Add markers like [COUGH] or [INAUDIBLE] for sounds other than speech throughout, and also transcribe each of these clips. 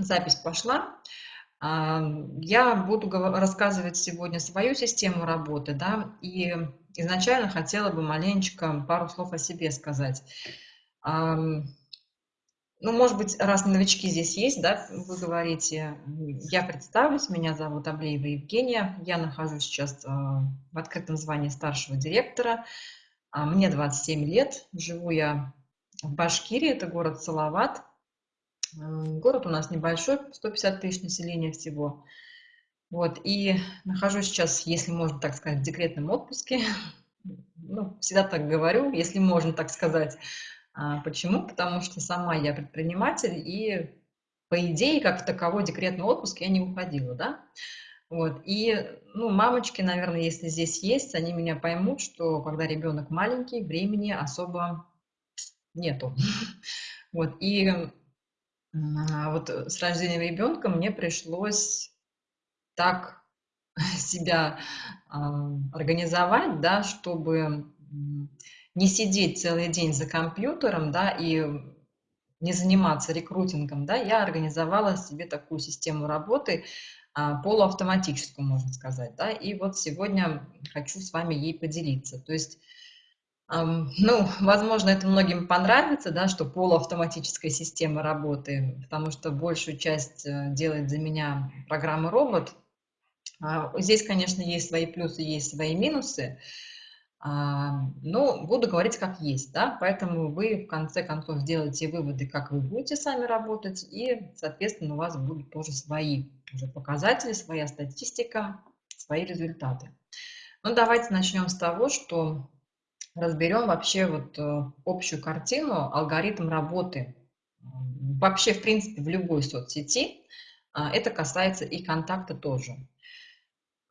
Запись пошла. Я буду рассказывать сегодня свою систему работы, да, и изначально хотела бы маленечко пару слов о себе сказать. Ну, может быть, раз новички здесь есть, да, вы говорите, я представлюсь, меня зовут Аблеева Евгения, я нахожусь сейчас а, в открытом звании старшего директора, А, мне 27 лет, живу я в Башкирии, это город Салават, Город у нас небольшой, 150 тысяч населения всего. Вот, и нахожусь сейчас, если можно так сказать, в декретном отпуске. Ну, всегда так говорю, если можно так сказать. А, почему? Потому что сама я предприниматель, и по идее, как таковой декретный отпуск я не уходила, да. Вот, и, ну, мамочки, наверное, если здесь есть, они меня поймут, что когда ребенок маленький, времени особо нету. [LAUGHS] Вот, и вот э, с рождением ребенка мне пришлось так [LAUGHS] себя а, организовать, да, чтобы не сидеть целый день за компьютером, да, и не заниматься рекрутингом, да, я организовала себе такую систему работы, а, полуавтоматическую, можно сказать, да, и вот сегодня хочу с вами ей поделиться. То есть ну, возможно, это многим понравится, да, что полуавтоматическая система работы, потому что большую часть э, делает за меня программа робот. А, Здесь, конечно, есть свои плюсы, есть свои минусы, а, но буду говорить как есть, да, поэтому вы в конце концов сделаете выводы, как вы будете сами работать, и, соответственно, у вас будут тоже свои уже показатели, своя статистика, свои результаты. Ну, давайте начнем с того, что разберем вообще вот э, общую картину, алгоритм работы вообще, в принципе, в любой соцсети. А, Это касается и контакта тоже.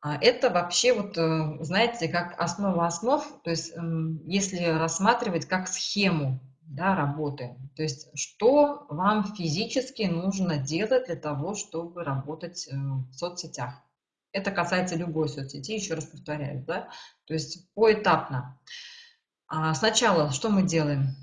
А, Это вообще, вот, э, знаете, как основа основ, то есть если рассматривать как схему да, работы, то есть что вам физически нужно делать для того, чтобы работать э, в соцсетях. Это касается любой соцсети, еще раз повторяю, да, то есть поэтапно. А, Сначала что мы делаем?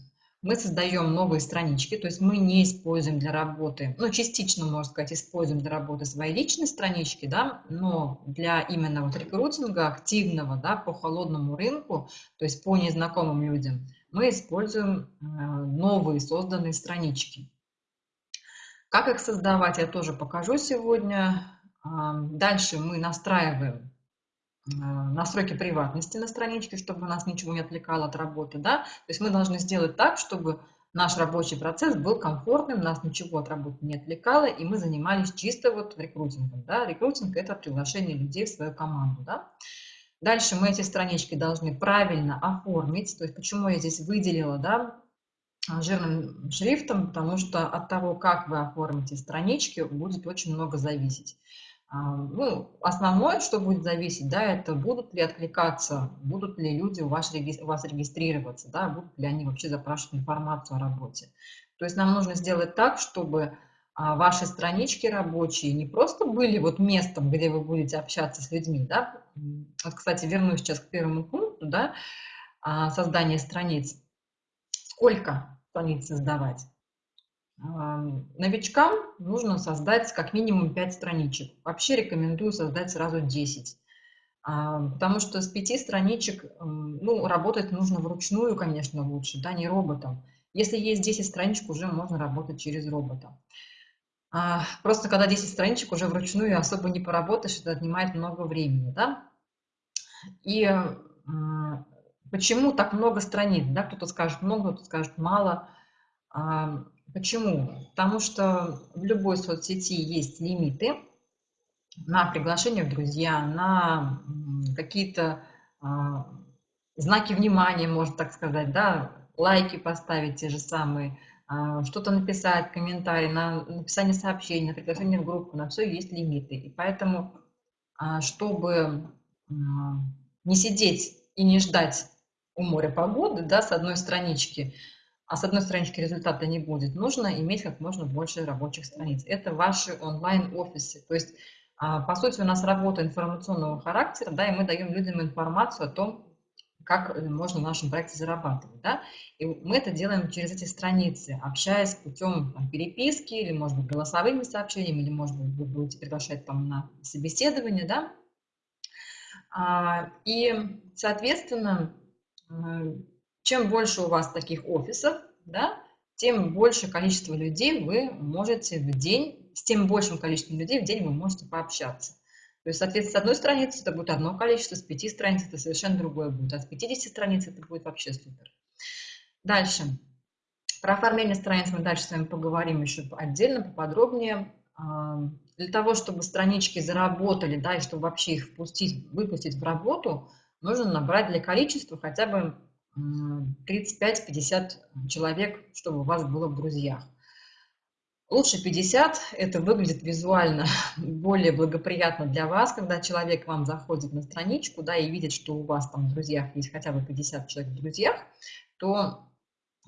Мы создаем новые странички, то есть мы не используем для работы, ну, частично, можно сказать, используем для работы свои личные странички, да, но для именно вот рекрутинга активного, да, по холодному рынку, то есть по незнакомым людям, мы используем э, новые созданные странички. Как их создавать, я тоже покажу сегодня. Дальше мы настраиваем настройки приватности на страничке, чтобы нас ничего не отвлекало от работы, да, то есть мы должны сделать так, чтобы наш рабочий процесс был комфортным, нас ничего от работы не отвлекало, и мы занимались чисто вот рекрутингом, да, рекрутинг – это приглашение людей в свою команду, да. Дальше мы эти странички должны правильно оформить, то есть почему я здесь выделила, да, жирным шрифтом, потому что от того, как вы оформите странички, будет очень много зависеть. А, ну, основное, что будет зависеть, да, это будут ли откликаться, будут ли люди у вас, у вас регистрироваться, да, будут ли они вообще запрашивать информацию о работе. То есть нам нужно сделать так, чтобы а, ваши странички рабочие не просто были вот местом, где вы будете общаться с людьми, да. Вот, кстати, вернусь сейчас к первому пункту, да, а, создания страниц. Сколько страниц создавать? Новичкам нужно создать как минимум 5 страничек. Вообще рекомендую создать сразу 10. А, потому что с 5 страничек ну, работать нужно вручную, конечно, лучше, да, не роботом. Если есть 10 страничек, уже можно работать через робота. А, просто когда 10 страничек уже вручную особо не поработаешь, это отнимает много времени, да. И почему так много страниц, да, кто-то скажет много, кто-то скажет мало. Почему? Потому что в любой соцсети есть лимиты на приглашение в друзья, на какие-то а, знаки внимания, можно так сказать, да, лайки поставить те же самые, а, что-то написать, комментарий, на написание сообщений, на приглашение в группу, на все есть лимиты. И поэтому, а, чтобы не сидеть и не ждать у моря погоды, да, с одной странички, а с одной странички результата не будет, нужно иметь как можно больше рабочих страниц. Это ваши онлайн-офисы. То есть, а, по сути, у нас работа информационного характера, да, и мы даем людям информацию о том, как э, можно в нашем проекте зарабатывать. Да? И мы это делаем через эти страницы, общаясь путем там, переписки или, может быть, голосовыми сообщениями, или, может быть, вы будете приглашать там на собеседование. Да? А, и, соответственно, э, чем больше у вас таких офисов, да, тем больше количество людей вы можете в день, с тем большим количеством людей в день вы можете пообщаться. То есть, соответственно, с одной страницы это будет одно количество, с пяти страниц это совершенно другое будет, а с 50 страниц это будет вообще супер. Дальше. Про оформление страниц мы дальше с вами поговорим еще отдельно, поподробнее. А, для того, чтобы странички заработали, да, и чтобы вообще их впустить, выпустить в работу, нужно набрать для количества хотя бы 35-50 человек, чтобы у вас было в друзьях. Лучше 50, это выглядит визуально [LAUGHS] более благоприятно для вас, когда человек вам заходит на страничку, да, и видит, что у вас там в друзьях есть хотя бы 50 человек в друзьях, то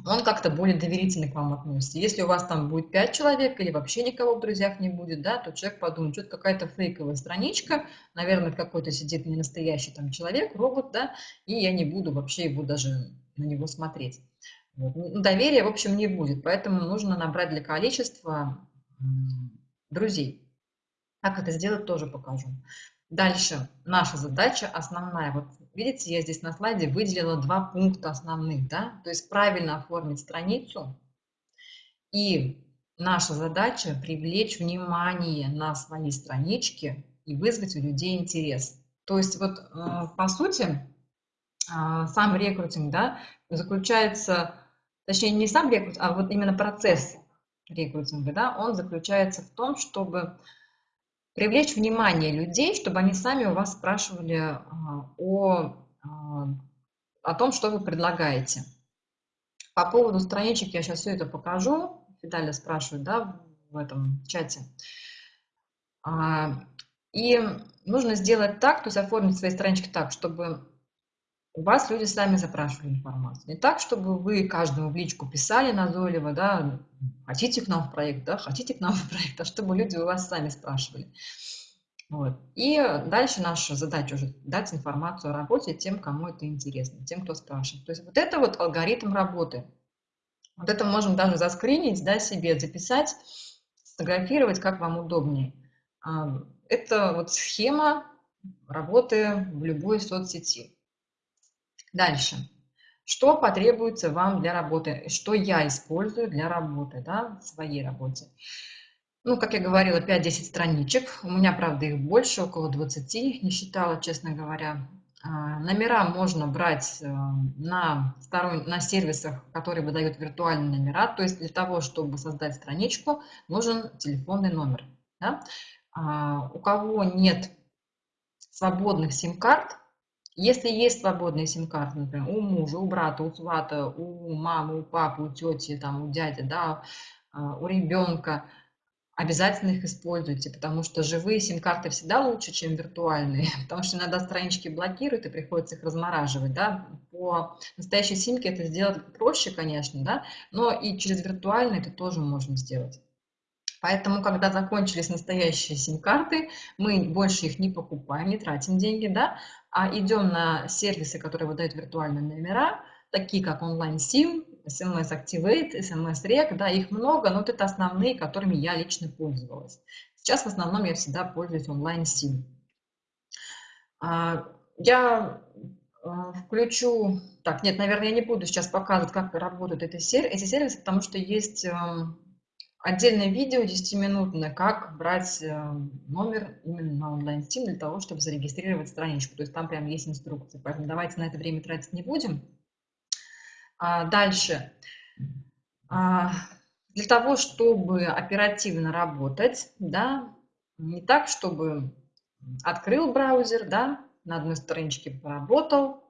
он как-то более доверительно к вам относится. Если у вас там будет 5 человек или вообще никого в друзьях не будет, да, то человек подумает, что это какая-то фейковая страничка, наверное, какой-то сидит не настоящий там человек, робот, да, и я не буду вообще его даже на него смотреть. Вот. Ну, доверия, в общем, не будет, поэтому нужно набрать для количества друзей. Как это сделать, тоже покажу. Дальше наша задача основная. Вот видите, я здесь на слайде выделила два пункта основных. Да? То есть правильно оформить страницу. И наша задача привлечь внимание на свои странички и вызвать у людей интерес. То есть вот э, по сути а, сам рекрутинг да, заключается точнее не сам рекрут, а вот именно процесс рекрутинга, да, он заключается в том, чтобы привлечь внимание людей, чтобы они сами у вас спрашивали а, о, а, о том, что вы предлагаете. По поводу страничек я сейчас все это покажу. Фидаля спрашивает, да, в этом чате. А, и нужно сделать так, то есть оформить свои странички так, чтобы у вас люди сами запрашивали информацию. Не так, чтобы вы каждому в личку писали назойливо, да, хотите к нам в проект, да, хотите к нам в проект, а чтобы люди у вас сами спрашивали. Вот. И дальше наша задача уже дать информацию о работе тем, кому это интересно, тем, кто спрашивает. То есть вот это вот алгоритм работы. Вот это можем даже заскринить, да, себе записать, сфотографировать, как вам удобнее. Это вот схема работы в любой соцсети. Дальше. Что потребуется вам для работы? Что я использую для работы, да, в своей работе? Ну, как я говорила, 5-10 страничек. У меня, правда, их больше, около 20, не считала, честно говоря. А, номера можно брать э, на, сторон... на сервисах, которые выдают виртуальные номера. То есть для того, чтобы создать страничку, нужен телефонный номер. Да? А, у кого нет свободных сим-карт, если есть свободные сим-карты, например, у мужа, у брата, у свата, у мамы, у папы, у тети, там, у дяди, да, а, у ребенка, обязательно их используйте, потому что живые сим-карты всегда лучше, чем виртуальные, [LAUGHS] потому что иногда странички блокируют и приходится их размораживать, да, по настоящей симке это сделать проще, конечно, да, но и через виртуальные это тоже можно сделать. Поэтому, когда закончились настоящие сим-карты, мы больше их не покупаем, не тратим деньги, да, а идем на сервисы, которые выдают виртуальные номера, такие как онлайн-сим, SMS Activate, SMS Rec, да, их много, но вот это основные, которыми я лично пользовалась. Сейчас в основном я всегда пользуюсь онлайн-сим. А, я а, включу, так, нет, наверное, я не буду сейчас показывать, как работают эти сервисы, потому что есть эм, отдельное видео 10-минутное, как брать э, номер именно на онлайн-стим для того, чтобы зарегистрировать страничку. То есть там прям есть инструкция. Поэтому давайте на это время тратить не будем. А дальше. А, для того, чтобы оперативно работать, да, не так, чтобы открыл браузер, да, на одной страничке поработал,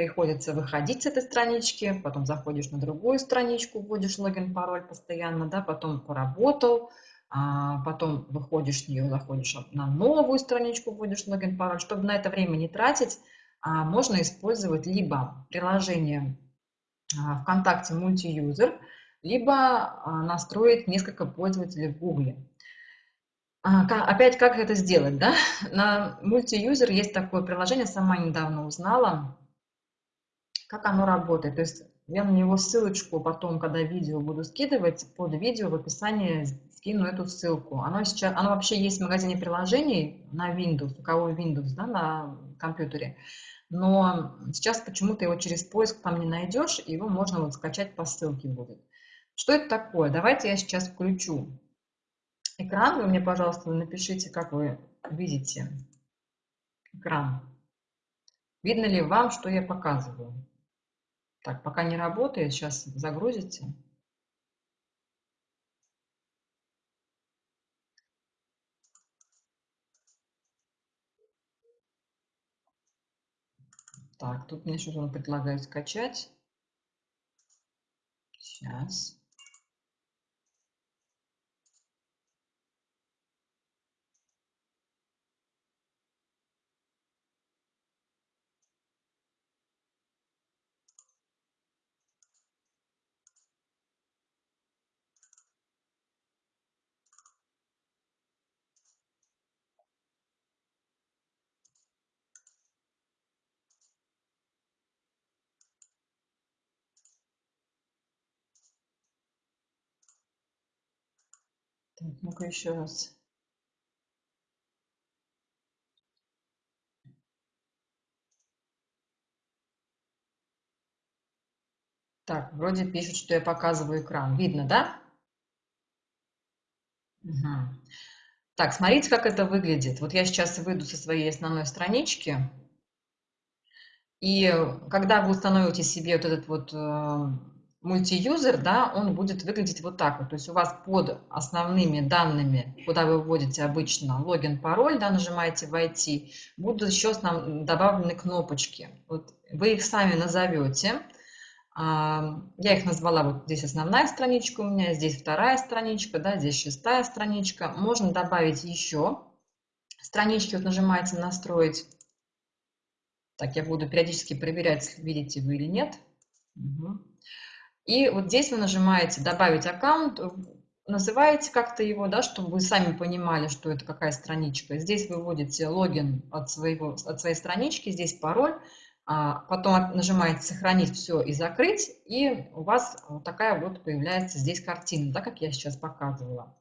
приходится выходить с этой странички, потом заходишь на другую страничку, вводишь логин, пароль постоянно, да, потом поработал, а потом выходишь с нее, заходишь на новую страничку, вводишь логин, пароль. Чтобы на это время не тратить, а, можно использовать либо приложение а, ВКонтакте мультиюзер, либо а, настроить несколько пользователей в Гугле. Опять, как это сделать? Да? [LAUGHS] На мультиюзер есть такое приложение, сама недавно узнала, как оно работает. То есть я на него ссылочку потом, когда видео буду скидывать, под видео в описании скину эту ссылку. Оно, сейчас, оно вообще есть в магазине приложений на Windows, у кого Windows да, на компьютере. Но сейчас почему-то его через поиск там не найдешь, его можно вот скачать по ссылке будет. Что это такое? Давайте я сейчас включу экран. Вы мне, пожалуйста, напишите, как вы видите экран. Видно ли вам, что я показываю? Так, пока не работает, сейчас загрузите. Так, тут мне что-то он предлагает скачать. Сейчас. Так, ну-ка еще раз. Так, вроде пишут, что я показываю экран. Видно, да? Угу. Так, смотрите, как это выглядит. Вот я сейчас выйду со своей основной странички. И когда вы установите себе вот этот вот э, мультиюзер, да, он будет выглядеть вот так вот. То есть у вас под основными данными, куда вы вводите обычно логин, пароль, да, нажимаете «Войти», будут еще добавлены кнопочки. Вот вы их сами назовете. А, я их назвала, вот здесь основная страничка у меня, здесь вторая страничка, да, здесь шестая страничка. Можно добавить еще странички, вот нажимаете «Настроить». Так, я буду периодически проверять, видите вы или нет. Угу. И вот здесь вы нажимаете «Добавить аккаунт», называете как-то его, да, чтобы вы сами понимали, что это какая страничка. Здесь вы вводите логин от, своего, от своей странички, здесь пароль, а потом нажимаете «Сохранить все и закрыть», и у вас вот такая вот появляется здесь картина, да, как я сейчас показывала.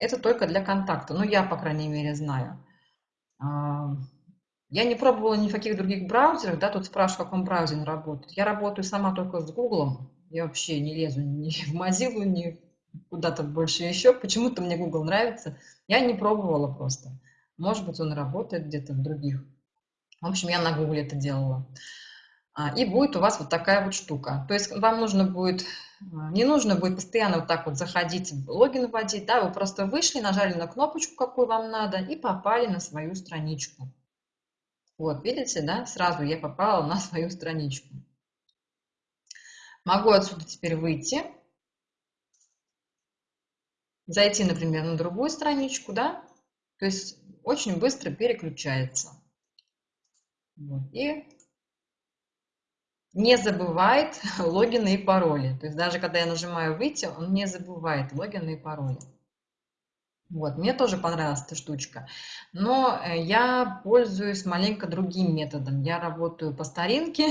Это только для контакта, ну я, по крайней мере, знаю. Я не пробовала ни в каких других браузерах, да, тут спрашивают, в каком браузере работает. Я работаю сама только с Google, я вообще не лезу ни в Mozilla, ни куда-то больше еще. Почему-то мне Google нравится. Я не пробовала просто. Может быть, он работает где-то в других. В общем, я на Google это делала. А, и будет у вас вот такая вот штука. То есть вам нужно будет, а, не нужно будет постоянно вот так вот заходить, логин вводить, да, вы просто вышли, нажали на кнопочку, какую вам надо, и попали на свою страничку. Вот, видите, да, сразу я попала на [LAUGHS] свою страничку. Могу отсюда теперь выйти, зайти, например, на другую страничку, да, то есть очень быстро переключается. Вот, и не забывает [LAUGHS] логины и пароли. То есть даже когда я нажимаю «Выйти», он не забывает логины и пароли. Вот, мне тоже понравилась эта штучка. Но э, я пользуюсь маленько другим методом. Я работаю по старинке,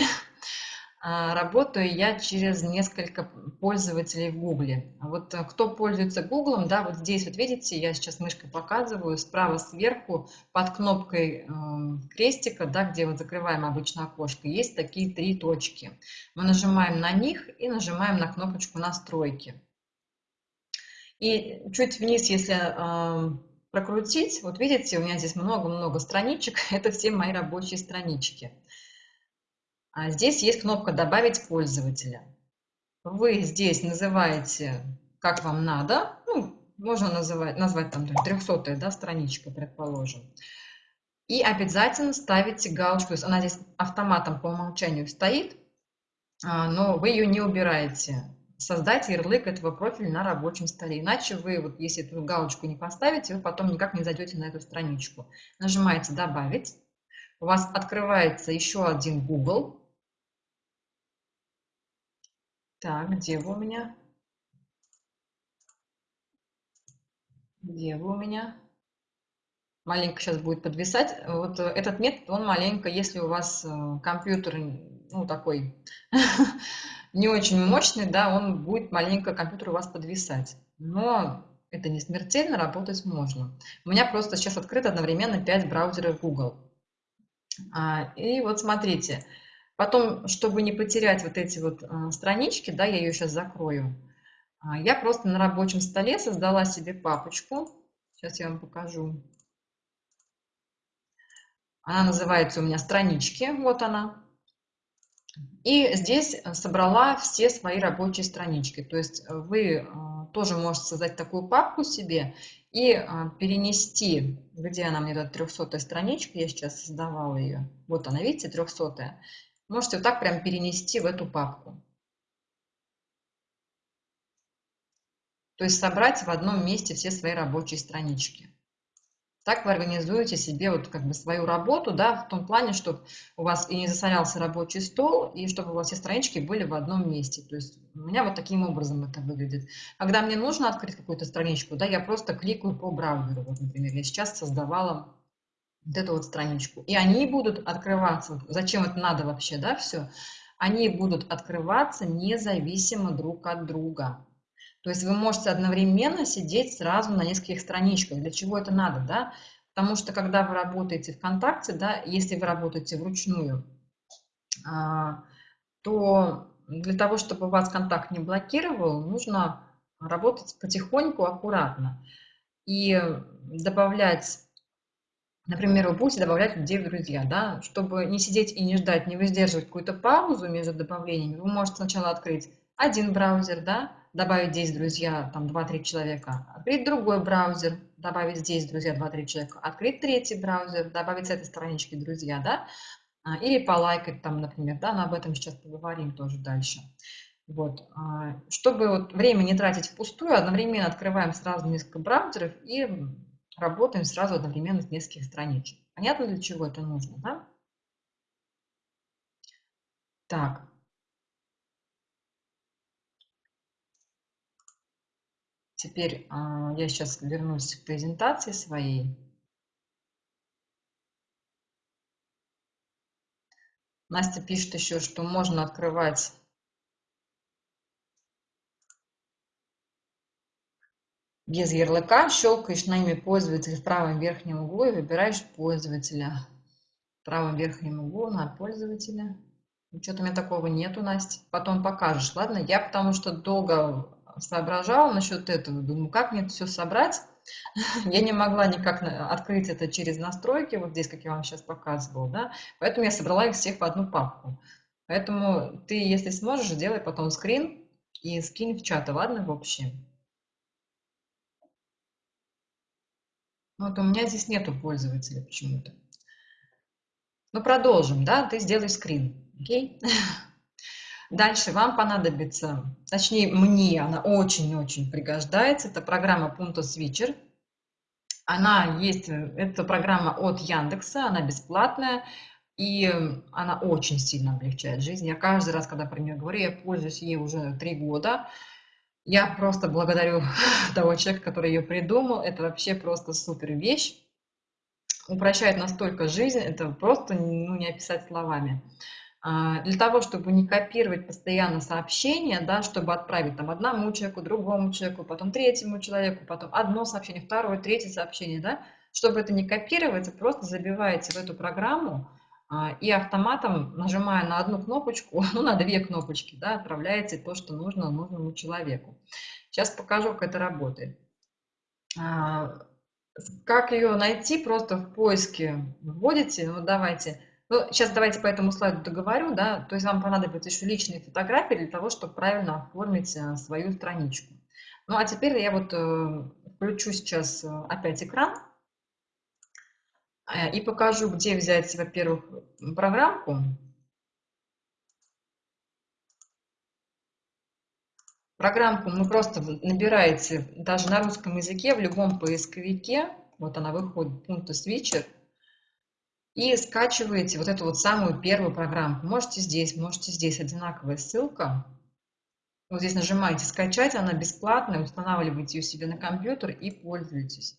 [LAUGHS] а, работаю я через несколько пользователей в Гугле. Вот э, кто пользуется Гуглом, да, вот здесь вот видите, я сейчас мышкой показываю, справа сверху под кнопкой э, крестика, да, где вот закрываем обычно окошко, есть такие три точки. Мы нажимаем на них и нажимаем на кнопочку настройки. И чуть вниз, если э, прокрутить, вот видите, у меня здесь много-много страничек, [LAUGHS] это все мои рабочие странички. А здесь есть кнопка «Добавить пользователя». Вы здесь называете, как вам надо, ну, можно называть, назвать там 300 да, страничка, предположим. И обязательно ставите галочку, то есть она здесь автоматом по умолчанию стоит, а, но вы ее не убираете создать ярлык этого профиля на рабочем столе. Иначе вы, вот, если эту галочку не поставите, вы потом никак не зайдете на эту страничку. Нажимаете «Добавить». У вас открывается еще один Google. Так, где вы у меня? Где вы у меня? Маленько сейчас будет подвисать. Вот этот метод, он маленько, если у вас э, компьютер ну, такой [LAUGHS] не очень мощный, да, он будет маленько компьютер у вас подвисать. Но это не смертельно, работать можно. У меня просто сейчас открыто одновременно 5 браузеров Google. А, и вот смотрите, потом, чтобы не потерять вот эти вот а, странички, да, я ее сейчас закрою, а, я просто на рабочем столе создала себе папочку. Сейчас я вам покажу. Она называется у меня «Странички». Вот она. И здесь собрала все свои рабочие странички. То есть вы тоже можете создать такую папку себе и перенести, где она мне, эта 300 страничка, я сейчас создавала ее. Вот она, видите, 300 -я. Можете вот так прям перенести в эту папку. То есть собрать в одном месте все свои рабочие странички. Так вы организуете себе вот как бы свою работу, да, в том плане, чтобы у вас и не засорялся рабочий стол, и чтобы у вас все странички были в одном месте. То есть у меня вот таким образом это выглядит. Когда мне нужно открыть какую-то страничку, да, я просто кликаю по браузеру. Вот, например, я сейчас создавала вот эту вот страничку. И они будут открываться. Зачем это надо вообще, да, все? Они будут открываться независимо друг от друга. То есть вы можете одновременно сидеть сразу на нескольких страничках. Для чего это надо, да? Потому что когда вы работаете ВКонтакте, да, если вы работаете вручную, а, то для того, чтобы вас контакт не блокировал, нужно работать потихоньку, аккуратно. И добавлять, например, вы будете добавлять людей в друзья, да, чтобы не сидеть и не ждать, не выдерживать какую-то паузу между добавлениями, вы можете сначала открыть один браузер, да, добавить здесь друзья, там 2-3 человека, открыть другой браузер, добавить здесь друзья 2-3 человека, открыть третий браузер, добавить с этой странички друзья, да, а, или полайкать там, например, да, но об этом сейчас поговорим тоже дальше. Вот. А, чтобы вот время не тратить впустую, одновременно открываем сразу несколько браузеров и работаем сразу одновременно с нескольких страничек. Понятно, для чего это нужно, да? Так, Теперь а, я сейчас вернусь к презентации своей. Настя пишет еще, что можно открывать без ярлыка. Щелкаешь на имя пользователя в правом верхнем углу и выбираешь пользователя. В правом верхнем углу на пользователя. Что-то у меня такого нету, Настя. Потом покажешь, ладно? Я потому что долго соображала насчет этого, думаю, как мне это все собрать. [LAUGHS] Я не могла никак открыть это через настройки, вот здесь, как я вам сейчас показывала, да, поэтому я собрала их всех в одну папку. Поэтому ты, если сможешь, делай потом скрин и скинь в чат, ладно, в общем. Вот у меня здесь нету пользователя почему-то. Ну, продолжим, да, ты сделай скрин, окей? [LAUGHS] Дальше вам понадобится, точнее мне она очень-очень пригождается, это программа Punto Switcher. Она есть, это программа от Яндекса, она бесплатная, и она очень сильно облегчает жизнь. Я каждый раз, когда про нее говорю, я пользуюсь ей уже три года. Я просто благодарю [LAUGHS] того человека, который ее придумал. Это вообще просто супер вещь. Упрощает настолько жизнь, это просто ну, не описать словами. А, для того, чтобы не копировать постоянно сообщения, да, чтобы отправить там одному человеку, другому человеку, потом третьему человеку, потом одно сообщение, второе, третье сообщение, да, чтобы это не копировать, просто забиваете в эту программу а, и автоматом, нажимая на одну кнопочку, [LAUGHS] ну, на две кнопочки, да, отправляете то, что нужно нужному человеку. Сейчас покажу, как это работает. А, как ее найти, просто в поиске вводите, ну, давайте ну, сейчас давайте по этому слайду договорю, да, то есть вам понадобятся еще личные фотографии для того, чтобы правильно оформить э, свою страничку. Ну, а теперь я вот э, включу сейчас э, опять экран и покажу, где взять, во-первых, программку. Программку вы просто набираете даже на русском языке в любом поисковике, вот она выходит, пункты switcher, и скачиваете вот эту вот самую первую программку. Можете здесь, можете здесь, одинаковая ссылка. Вот здесь нажимаете «Скачать», она бесплатная, устанавливаете ее себе на компьютер и пользуйтесь.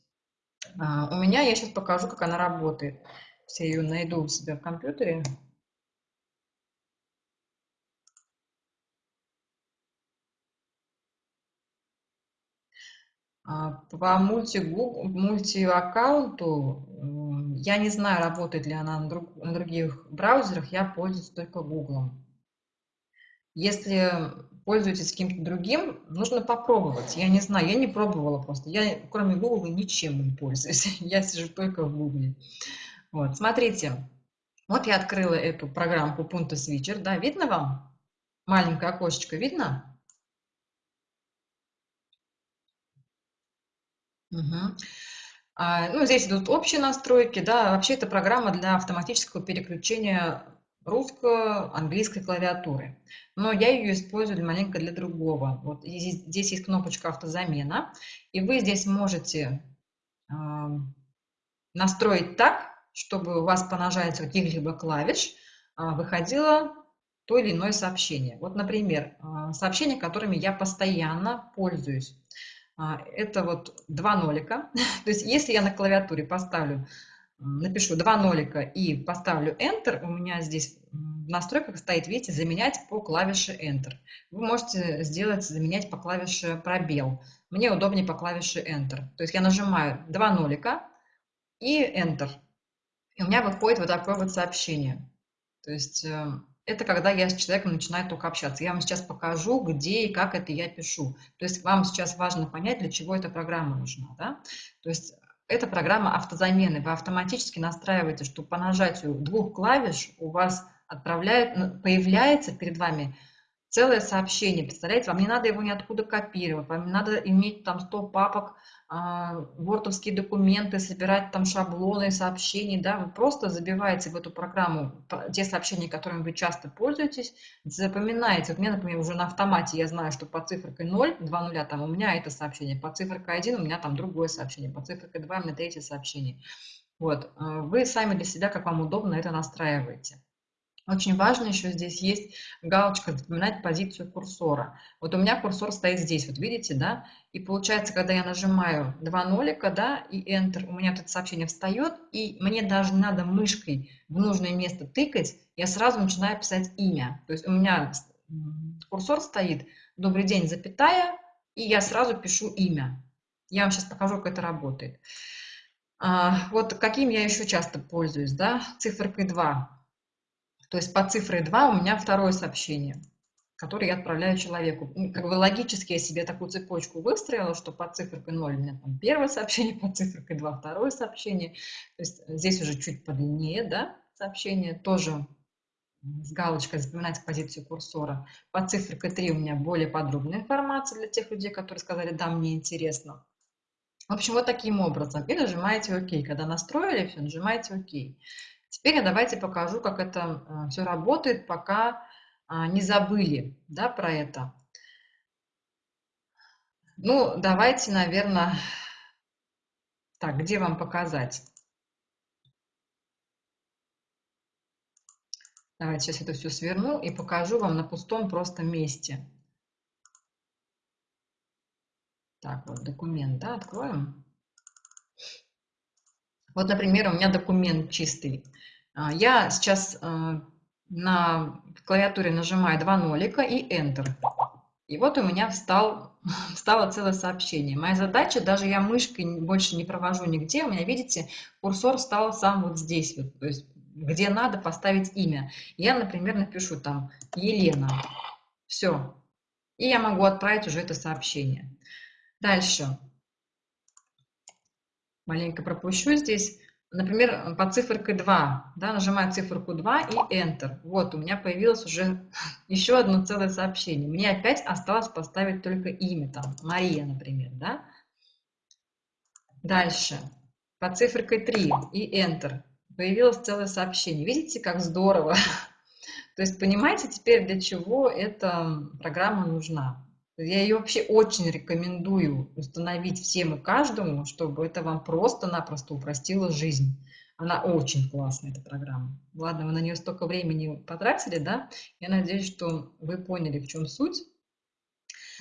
А, у меня, я сейчас покажу, как она работает. Я ее найду у себя в компьютере. А, по мульти-аккаунту я не знаю, работает ли она на, друг, на других браузерах, я пользуюсь только Google. Если пользуетесь каким-то другим, нужно попробовать. Я не знаю, я не пробовала просто. Я кроме Google ничем не пользуюсь. [LAUGHS] Я сижу только в Google. Вот, смотрите. Вот я открыла эту программку Punto Switcher. Да, видно вам? Маленькое окошечко видно? Угу. А, ну, здесь идут общие настройки, да, вообще это программа для автоматического переключения русско-английской клавиатуры. Но я ее использую маленько для другого. Вот здесь, здесь есть кнопочка автозамена, и вы здесь можете э, настроить так, чтобы у вас по нажатию каких-либо клавиш э, выходило то или иное сообщение. Вот, например, э, сообщения, которыми я постоянно пользуюсь. А, это вот два нолика. [LAUGHS] То есть если я на клавиатуре поставлю, напишу два нолика и поставлю Enter, у меня здесь в настройках стоит, видите, заменять по клавише Enter. Вы можете сделать, заменять по клавише пробел. Мне удобнее по клавише Enter. То есть я нажимаю два нолика и Enter. И у меня выходит вот такое вот сообщение. То есть э, это когда я с человеком начинаю только общаться. Я вам сейчас покажу, где и как это я пишу. То есть вам сейчас важно понять, для чего эта программа нужна. Да? То есть эта программа автозамены. Вы автоматически настраиваете, что по нажатию двух клавиш у вас отправляет, появляется перед вами целое сообщение, представляете, вам не надо его ниоткуда копировать, вам не надо иметь там 100 папок, вордовские а, документы, собирать там шаблоны сообщений, да, вы просто забиваете в эту программу те сообщения, которыми вы часто пользуетесь, запоминаете, вот мне, например, уже на автомате я знаю, что по цифрой 0, 2 нуля, там у меня это сообщение, по цифрой 1 у меня там другое сообщение, по цифрой 2 у меня третье сообщение. Вот, а, вы сами для себя, как вам удобно, это настраиваете. Очень важно еще здесь есть галочка «Запоминать позицию курсора». Вот у меня курсор стоит здесь, вот видите, да? И получается, когда я нажимаю два нолика, да, и Enter, у меня тут сообщение встает, и мне даже надо мышкой в нужное место тыкать, я сразу начинаю писать имя. То есть у меня курсор стоит «Добрый день, запятая», и я сразу пишу имя. Я вам сейчас покажу, как это работает. А, вот каким я еще часто пользуюсь, да, циферкой 2. То есть по цифре 2 у меня второе сообщение, которое я отправляю человеку. Как бы логически я себе такую цепочку выстроила, что по циферкой 0 у меня там первое сообщение, [LAUGHS] по циферкой 2 второе сообщение. То есть здесь уже чуть подлиннее, да, сообщение, тоже с галочкой запоминать позицию курсора. По циферкой 3 у меня более подробная информация для тех людей, которые сказали, да, мне интересно. В общем, вот таким образом. И нажимаете ОК. Когда настроили все, нажимаете ОК. Теперь я давайте покажу, как это э, все работает, пока а, не забыли да, про это. Ну, давайте, наверное, так, где вам показать? Давайте сейчас это все сверну и покажу вам на пустом просто месте. Так, вот документ, да, откроем. Вот, например, у меня документ чистый. А, я сейчас э, на клавиатуре нажимаю два нолика и Enter. И вот у меня встал, [LAUGHS] встало целое сообщение. Моя задача, даже я мышкой больше не провожу нигде, у меня, видите, курсор стал сам вот здесь, вот, то есть где надо поставить имя. Я, например, напишу там Елена. Все. И я могу отправить уже это сообщение. Дальше маленько пропущу здесь. Например, по циферке 2, да, нажимаю циферку 2 и Enter. Вот, у меня появилось уже [LAUGHS] еще одно целое сообщение. Мне опять осталось поставить только имя, там, Мария, например, да. Дальше, по циферкой 3 и Enter появилось целое сообщение. Видите, как здорово? [LAUGHS] То есть понимаете теперь, для чего эта программа нужна. Я ее вообще очень рекомендую установить всем и каждому, чтобы это вам просто-напросто упростило жизнь. Она очень классная, эта программа. Ладно, вы на нее столько времени потратили, да? Я надеюсь, что вы поняли, в чем суть.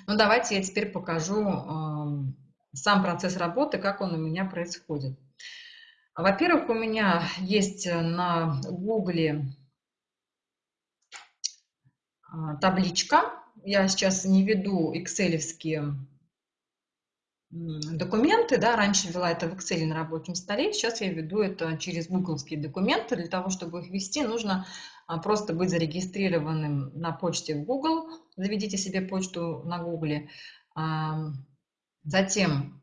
Ну, давайте я теперь покажу э, сам процесс работы, как он у меня происходит. Во-первых, у меня есть на Гугле э, табличка, я сейчас не веду экселевские документы, да, раньше вела это в Excel на рабочем столе, сейчас я веду это через гугловские документы. Для того, чтобы их вести, нужно а, просто быть зарегистрированным на почте в Google. Заведите себе почту на Google. Затем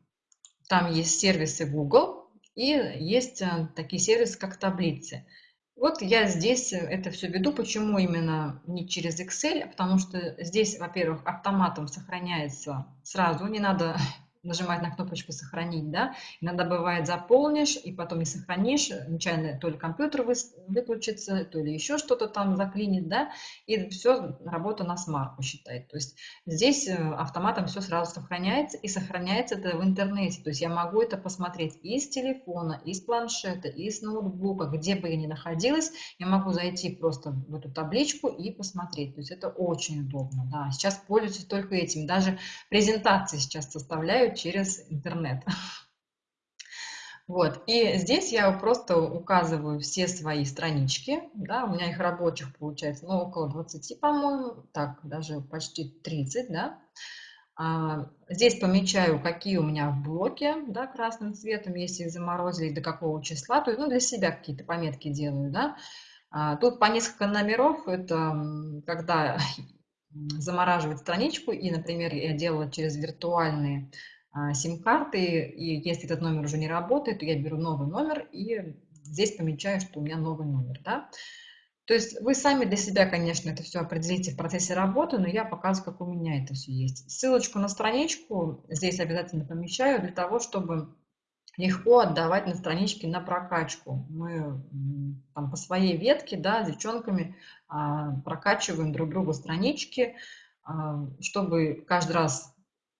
там есть сервисы Google и есть а, такие сервисы, как таблицы. Вот я здесь это все веду. Почему именно не через Excel? Потому что здесь, во-первых, автоматом сохраняется сразу, не надо нажимать на кнопочку «Сохранить», да, иногда бывает заполнишь и потом не сохранишь, нечаянно то ли компьютер выключится, то ли еще что-то там заклинит, да, и все, работа на смарку считает. То есть здесь э, автоматом все сразу сохраняется, и сохраняется это в интернете, то есть я могу это посмотреть и с телефона, и с планшета, и с ноутбука, где бы я ни находилась, я могу зайти просто в эту табличку и посмотреть, то есть это очень удобно, да, сейчас пользуюсь только этим, даже презентации сейчас составляю через интернет. [LAUGHS] Вот, и здесь я просто указываю все свои странички, да, у меня их рабочих получается, ну, около 20, по-моему, так, даже почти 30, да. А, здесь помечаю, какие у меня в блоке, да, красным цветом, если их заморозили, до какого числа, то есть, ну, для себя какие-то пометки делаю, да. А, тут по несколько номеров, это когда [LAUGHS] замораживать страничку, и, например, я делала через виртуальные сим-карты, и если этот номер уже не работает, то я беру новый номер и здесь помечаю, что у меня новый номер. Да? То есть вы сами для себя, конечно, это все определите в процессе работы, но я показываю, как у меня это все есть. Ссылочку на страничку здесь обязательно помещаю для того, чтобы легко отдавать на страничке на прокачку. Мы там, по своей ветке, да, девчонками а, прокачиваем друг другу странички, а, чтобы каждый раз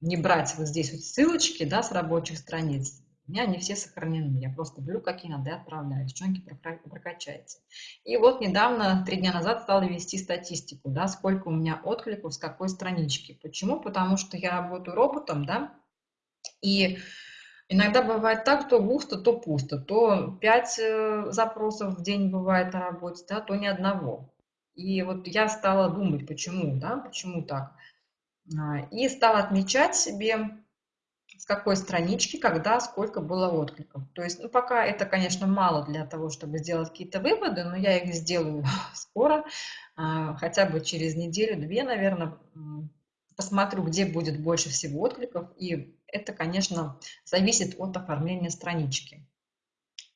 не брать вот здесь вот ссылочки, да, с рабочих страниц, у меня они все сохранены. Я просто беру, какие надо, и отправляю. Девчонки, прокачайте. И вот недавно, три дня назад, стала вести статистику, да, сколько у меня откликов с какой странички. Почему? Потому что я работаю роботом, да, и иногда бывает так, то густо, то пусто. То пять э, запросов в день бывает на работе, да, то ни одного. И вот я стала думать, почему, да, почему так. А, и стала отмечать себе, с какой странички, когда, сколько было откликов. То есть, ну, пока это, конечно, мало для того, чтобы сделать какие-то выводы, но я их сделаю [LAUGHS] скоро, а, хотя бы через неделю-две, наверное, посмотрю, где будет больше всего откликов, и это, конечно, зависит от оформления странички.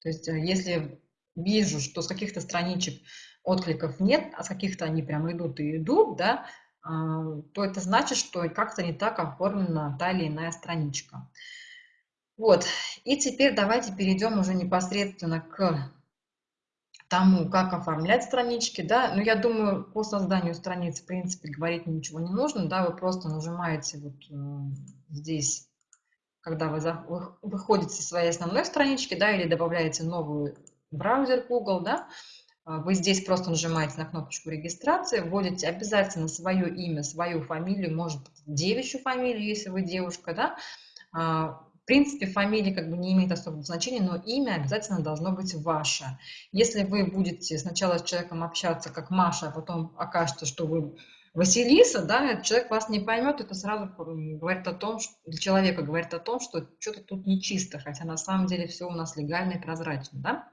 То есть, э, если вижу, что с каких-то страничек откликов нет, а с каких-то они прям идут и идут, да, а, то это значит, что как-то не так оформлена та или иная страничка. Вот, и теперь давайте перейдем уже непосредственно к тому, как оформлять странички, да, но я думаю, по созданию страниц, в принципе, говорить ничего не нужно, да, вы просто нажимаете вот здесь, когда вы, выходите со своей основной странички, да, или добавляете новый браузер Google, да, а, вы здесь просто нажимаете на кнопочку регистрации, вводите обязательно свое имя, свою фамилию, может быть, девичью фамилию, если вы девушка, да. А, в принципе, фамилия как бы не имеет особого значения, но имя обязательно должно быть ваше. Если вы будете сначала с человеком общаться как Маша, а потом окажется, что вы Василиса, да, человек вас не поймет, это сразу говорит о том, для человека говорит о том, что что-то тут нечисто, хотя на самом деле все у нас легально и прозрачно, да.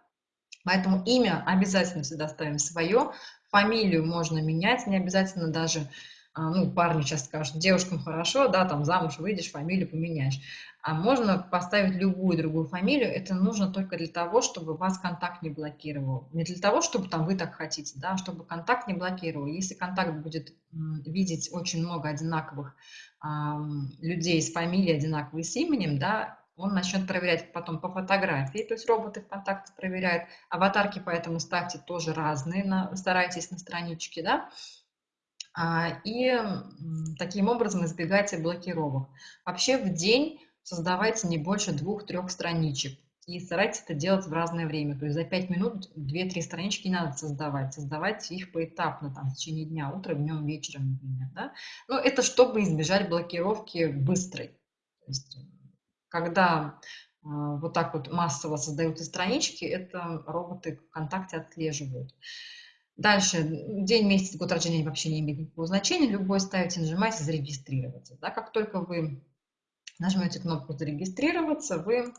Поэтому имя обязательно всегда ставим свое, фамилию можно менять, не обязательно даже, а, ну, парни сейчас скажут, девушкам хорошо, да, там замуж выйдешь, фамилию поменяешь. А можно поставить любую другую фамилию, это нужно только для того, чтобы вас контакт не блокировал. Не для того, чтобы там вы так хотите, да, а чтобы контакт не блокировал. Если контакт будет видеть очень много одинаковых людей с фамилией одинаковой с именем, да, он начнет проверять потом по фотографии, то есть роботы ВКонтакте проверяют. Аватарки поэтому ставьте тоже разные, на, старайтесь на страничке, да. А, и таким образом избегайте блокировок. Вообще в день создавайте не больше двух-трех страничек. И старайтесь это делать в разное время. То есть за 5 минут 2-3 странички не надо создавать. Создавайте их поэтапно, там, в течение дня, утром, днем, вечером, например. Да? Но это чтобы избежать блокировки быстрой. То есть когда а, вот так вот массово создаются странички, это роботы ВКонтакте отслеживают. Дальше, день, месяц, год рождения вообще не имеет никакого значения, любой ставите, нажимаете «Зарегистрироваться». Да, как только вы нажмете кнопку «Зарегистрироваться», вы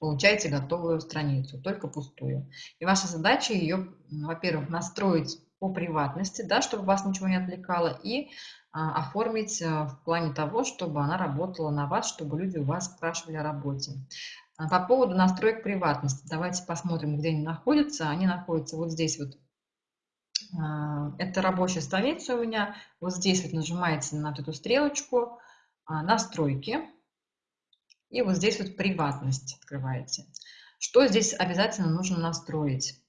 получаете готовую страницу, только пустую. И ваша задача ее, во-первых, настроить по приватности, да, чтобы вас ничего не отвлекало, и а, оформить а, в плане того, чтобы она работала на вас, чтобы люди у вас спрашивали о работе. А, по поводу настроек приватности, давайте посмотрим, где они находятся. Они находятся вот здесь вот. А, это рабочая страница у меня. Вот здесь вот нажимаете на эту стрелочку а, «Настройки». И вот здесь вот «Приватность» открываете. Что здесь обязательно нужно настроить?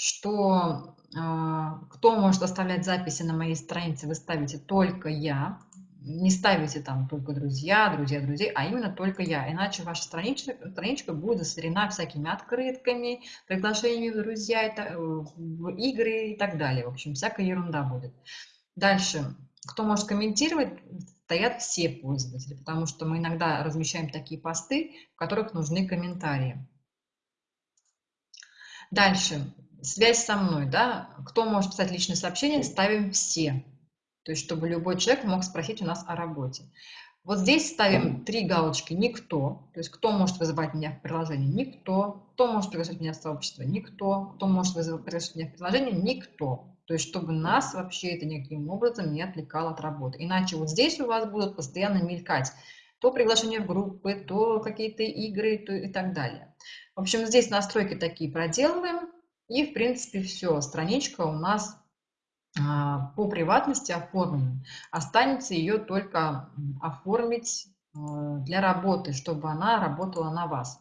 Что кто может оставлять записи на моей странице, вы ставите только я не ставите там только друзья, друзья, друзей, а именно только я. Иначе ваша страничка, страничка будет засорена всякими открытками, приглашениями в друзья, э, в игры и так далее. В общем, всякая ерунда будет. Дальше. Кто может комментировать, стоят все пользователи, потому что мы иногда размещаем такие посты, в которых нужны комментарии. Дальше. Связь со мной. Да? Кто может писать личные сообщения, ставим все то есть чтобы любой человек мог спросить у нас о работе. Вот здесь ставим три галочки «Никто», то есть кто может вызывать меня в приложение? Никто. Кто может приглашать меня в сообщество? Никто. Кто может вызывать, приглашать меня в приложение? Никто. То есть чтобы нас вообще это никаким образом не отвлекало от работы. Иначе вот здесь у вас будут постоянно мелькать то приглашение в группы, то какие-то игры то и так далее. В общем, здесь настройки такие проделываем, и в принципе все, страничка у нас а, по приватности оформлена. Останется ее только оформить э, для работы, чтобы она работала на вас.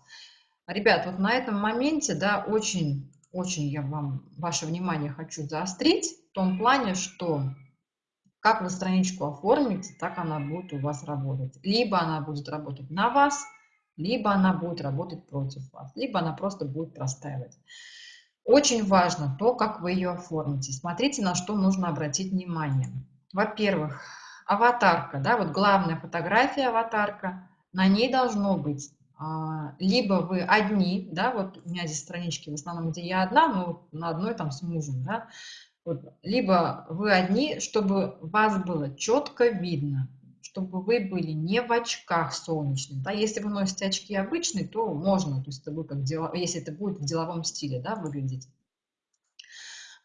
Ребят, вот на этом моменте, да, очень, очень я вам, ваше внимание хочу заострить, в том плане, что как вы страничку оформите, так она будет у вас работать. Либо она будет работать на вас, либо она будет работать против вас, либо она просто будет простаивать. Очень важно то, как вы ее оформите. Смотрите, на что нужно обратить внимание. Во-первых, аватарка, да, вот главная фотография аватарка, на ней должно быть а, либо вы одни, да, вот у меня здесь странички в основном, где я одна, но на одной там с мужем, да, вот, либо вы одни, чтобы вас было четко видно, чтобы вы были не в очках солнечных. Да? Если вы носите очки обычные, то можно, то есть это будет как дело, если это будет в деловом стиле да, выглядеть.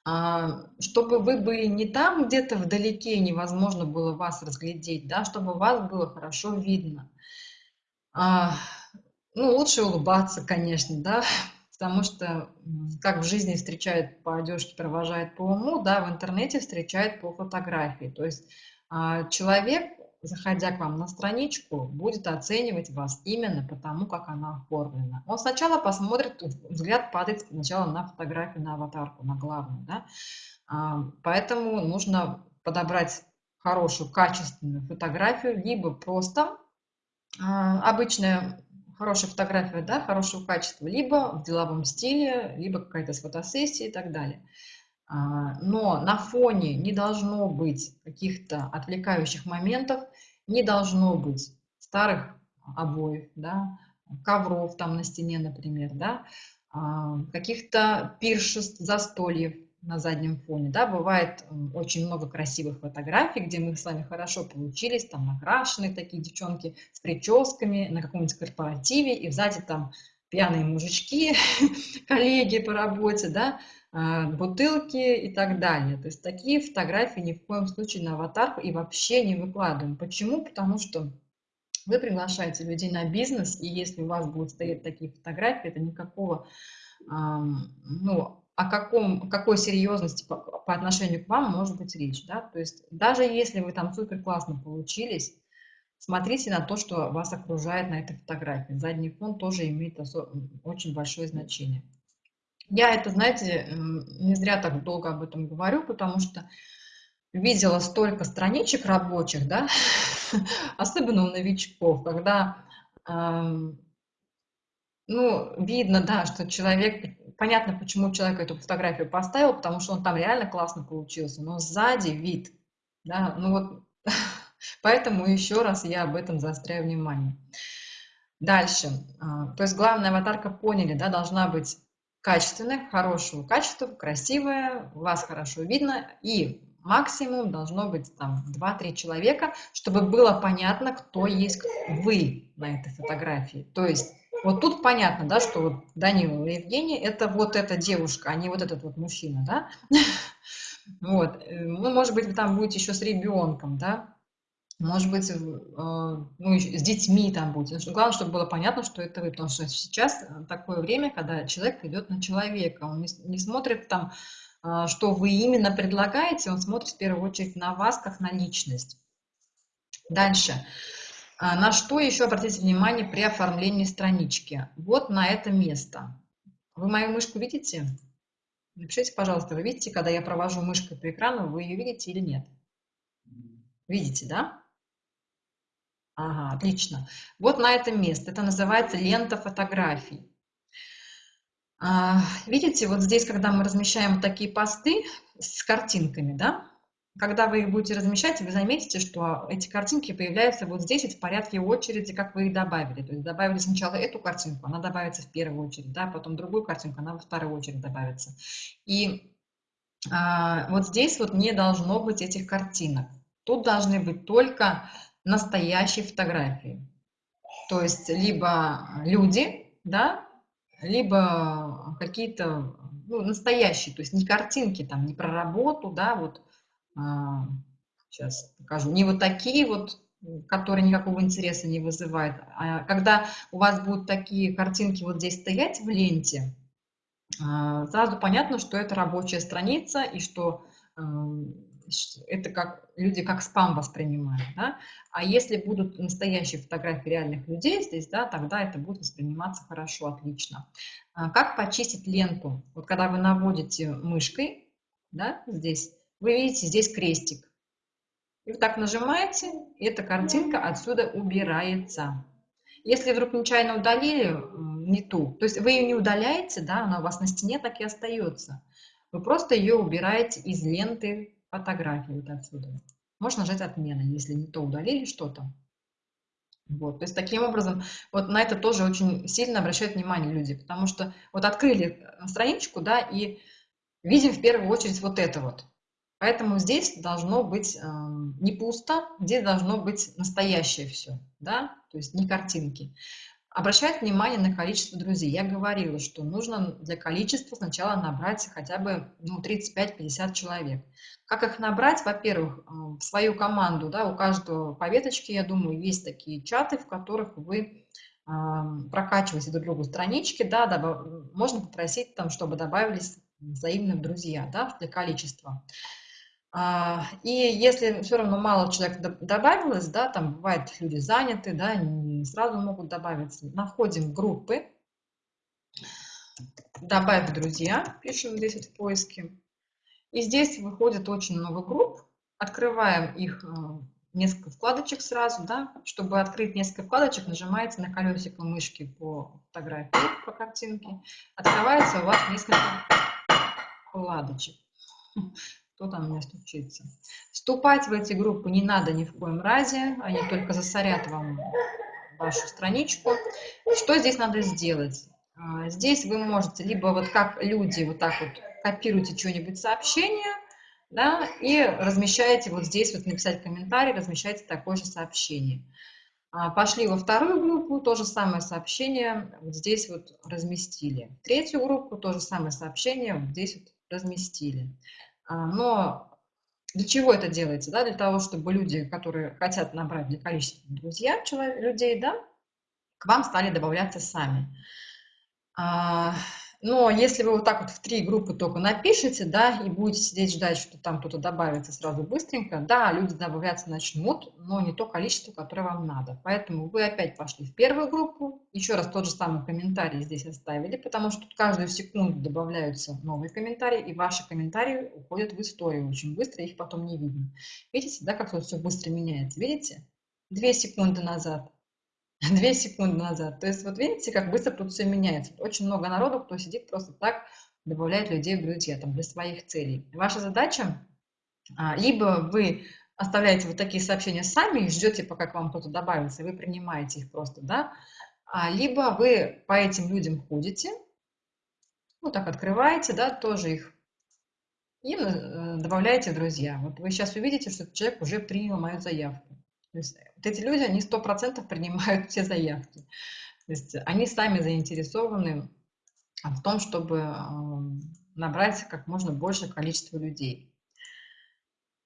А, чтобы вы были не там где-то вдалеке, невозможно было вас разглядеть, да, чтобы вас было хорошо видно. А, ну, лучше улыбаться, конечно, да, [LAUGHS] потому что как в жизни встречают по одежке, провожают по уму, да, в интернете встречают по фотографии. То есть а, человек заходя к вам на страничку, будет оценивать вас именно потому, как она оформлена. Он сначала посмотрит, взгляд падает сначала на фотографию, на аватарку, на главную. Да? А, поэтому нужно подобрать хорошую, качественную фотографию, либо просто а, обычная хорошая фотография, да, хорошего качества, либо в деловом стиле, либо какая-то с фотосессией и так далее. А, но на фоне не должно быть каких-то отвлекающих моментов, не должно быть старых обоев, да, ковров там на стене, например, да, а, каких-то пиршеств, застольев на заднем фоне, да, бывает очень много красивых фотографий, где мы с вами хорошо получились, там накрашенные такие девчонки с прическами на каком-нибудь корпоративе, и сзади там пьяные мужички, [LAUGHS] коллеги по работе, да, бутылки и так далее. То есть такие фотографии ни в коем случае на аватарку и вообще не выкладываем. Почему? Потому что вы приглашаете людей на бизнес, и если у вас будут стоять такие фотографии, это никакого, ну, о каком, какой серьезности по, по отношению к вам может быть речь, да, то есть даже если вы там супер классно получились, смотрите на то, что вас окружает на этой фотографии. Задний фон тоже имеет очень большое значение. Я это, знаете, не зря так долго об этом говорю, потому что видела столько страничек рабочих, да, [LAUGHS] особенно у новичков, когда, ну, видно, да, что человек, понятно, почему человек эту фотографию поставил, потому что он там реально классно получился, но сзади вид, да, ну вот, [LAUGHS] поэтому еще раз я об этом заостряю внимание. Дальше, а, то есть главная аватарка поняли, да, должна быть качественная, хорошего качества, красивая, вас хорошо видно. И максимум должно быть там 2-3 человека, чтобы было понятно, кто есть вы на этой фотографии. То есть вот тут понятно, да, что вот Данила и Евгений – это вот эта девушка, а не вот этот вот мужчина, да. [LAUGHS] Вот, э, ну, может быть, вы там будете еще с ребенком, да, может быть, э, ну, с детьми там будете. Главное, чтобы было понятно, что это вы, потому что сейчас такое время, когда человек идет на человека, он не, не смотрит там, а, что вы именно предлагаете, он смотрит в первую очередь на вас, как на личность. Дальше. А, на что еще обратите внимание при оформлении странички? Вот на это место. Вы мою мышку видите? Напишите, пожалуйста, вы видите, когда я провожу мышкой по экрану, вы ее видите или нет? Видите, да? Ага, отлично. Вот на это место. Это называется лента фотографий. А, видите, вот здесь, когда мы размещаем такие посты с картинками, да, когда вы их будете размещать, вы заметите, что эти картинки появляются вот здесь в порядке очереди, как вы их добавили. То есть добавили сначала эту картинку, она добавится в первую очередь, да, потом другую картинку, она во вторую очередь добавится. И а, вот здесь вот не должно быть этих картинок. Тут должны быть только настоящие фотографии. То есть либо люди, да, либо какие-то ну, настоящие, то есть не картинки, там, не про работу, да, вот а, сейчас покажу, не вот такие вот, которые никакого интереса не вызывают, а когда у вас будут такие картинки вот здесь стоять в ленте, а, сразу понятно, что это рабочая страница и что это как люди как спам воспринимают, да? а если будут настоящие фотографии реальных людей здесь, да, тогда это будет восприниматься хорошо, отлично. А как почистить ленту? Вот когда вы наводите мышкой, да, здесь, вы видите здесь крестик. И вы так нажимаете, и эта картинка отсюда убирается. Если вдруг нечаянно удалили не ту, то есть вы ее не удаляете, да, она у вас на стене так и остается. Вы просто ее убираете из ленты фотографии вот отсюда. Можно нажать «Отмена», если не то удалили что-то. Вот, то есть таким образом, вот на это тоже очень сильно обращают внимание люди, потому что вот открыли страничку, да, и видим в первую очередь вот это вот. Поэтому здесь должно быть э, не пусто, здесь должно быть настоящее все, да, то есть не картинки. Обращать внимание на количество друзей. Я говорила, что нужно для количества сначала набрать хотя бы ну, 35-50 человек. Как их набрать? Во-первых, э, в свою команду, да, у каждого по веточке, я думаю, есть такие чаты, в которых вы э, прокачиваете друг другу странички, да, добав... можно попросить там, чтобы добавились взаимные друзья, да, для количества. А, и если все равно мало человек добавилось, да, там бывает люди заняты, да, сразу могут добавиться, находим группы, добавь друзья, пишем здесь в поиске. И здесь выходит очень много групп, открываем их э, несколько вкладочек сразу, да, чтобы открыть несколько вкладочек, нажимаете на колесико мышки по фотографии, по картинке, открывается у вас несколько вкладочек кто там у меня стучится. Вступать в эти группы не надо ни в коем разе, они только засорят вам вашу страничку. Что здесь надо сделать? А, здесь вы можете либо вот как люди вот так вот копируете что-нибудь сообщение, да, и размещаете вот здесь вот написать комментарий, размещаете такое же сообщение. А, пошли во вторую группу, то же самое сообщение вот здесь вот разместили. третью группу, то же самое сообщение вот здесь вот разместили. А, но для чего это делается? Да? Для того, чтобы люди, которые хотят набрать для количества друзья, человек, людей, да, к вам стали добавляться сами. Но если вы вот так вот в три группы только напишете, да, и будете сидеть ждать, что там кто-то добавится сразу быстренько, да, люди добавляться начнут, но не то количество, которое вам надо. Поэтому вы опять пошли в первую группу, еще раз тот же самый комментарий здесь оставили, потому что тут каждую секунду добавляются новые комментарии, и ваши комментарии уходят в историю очень быстро, их потом не видно. Видите, да, как тут все быстро меняется? Видите? Две секунды назад [LAUGHS] Две секунды назад. То есть вот видите, как быстро тут все меняется. Очень много народу, кто сидит просто так, добавляет людей в друзья там, для своих целей. Ваша задача, а, либо вы оставляете вот такие сообщения сами и ждете, пока к вам кто-то добавится, вы принимаете их просто, да, а, либо вы по этим людям ходите, вот так открываете, да, тоже их и э, добавляете друзья. Вот вы сейчас увидите, что человек уже принял мою заявку. То есть вот эти люди, они сто процентов принимают [LAUGHS] все заявки. То есть они сами заинтересованы в том, чтобы набрать как можно большее количество людей.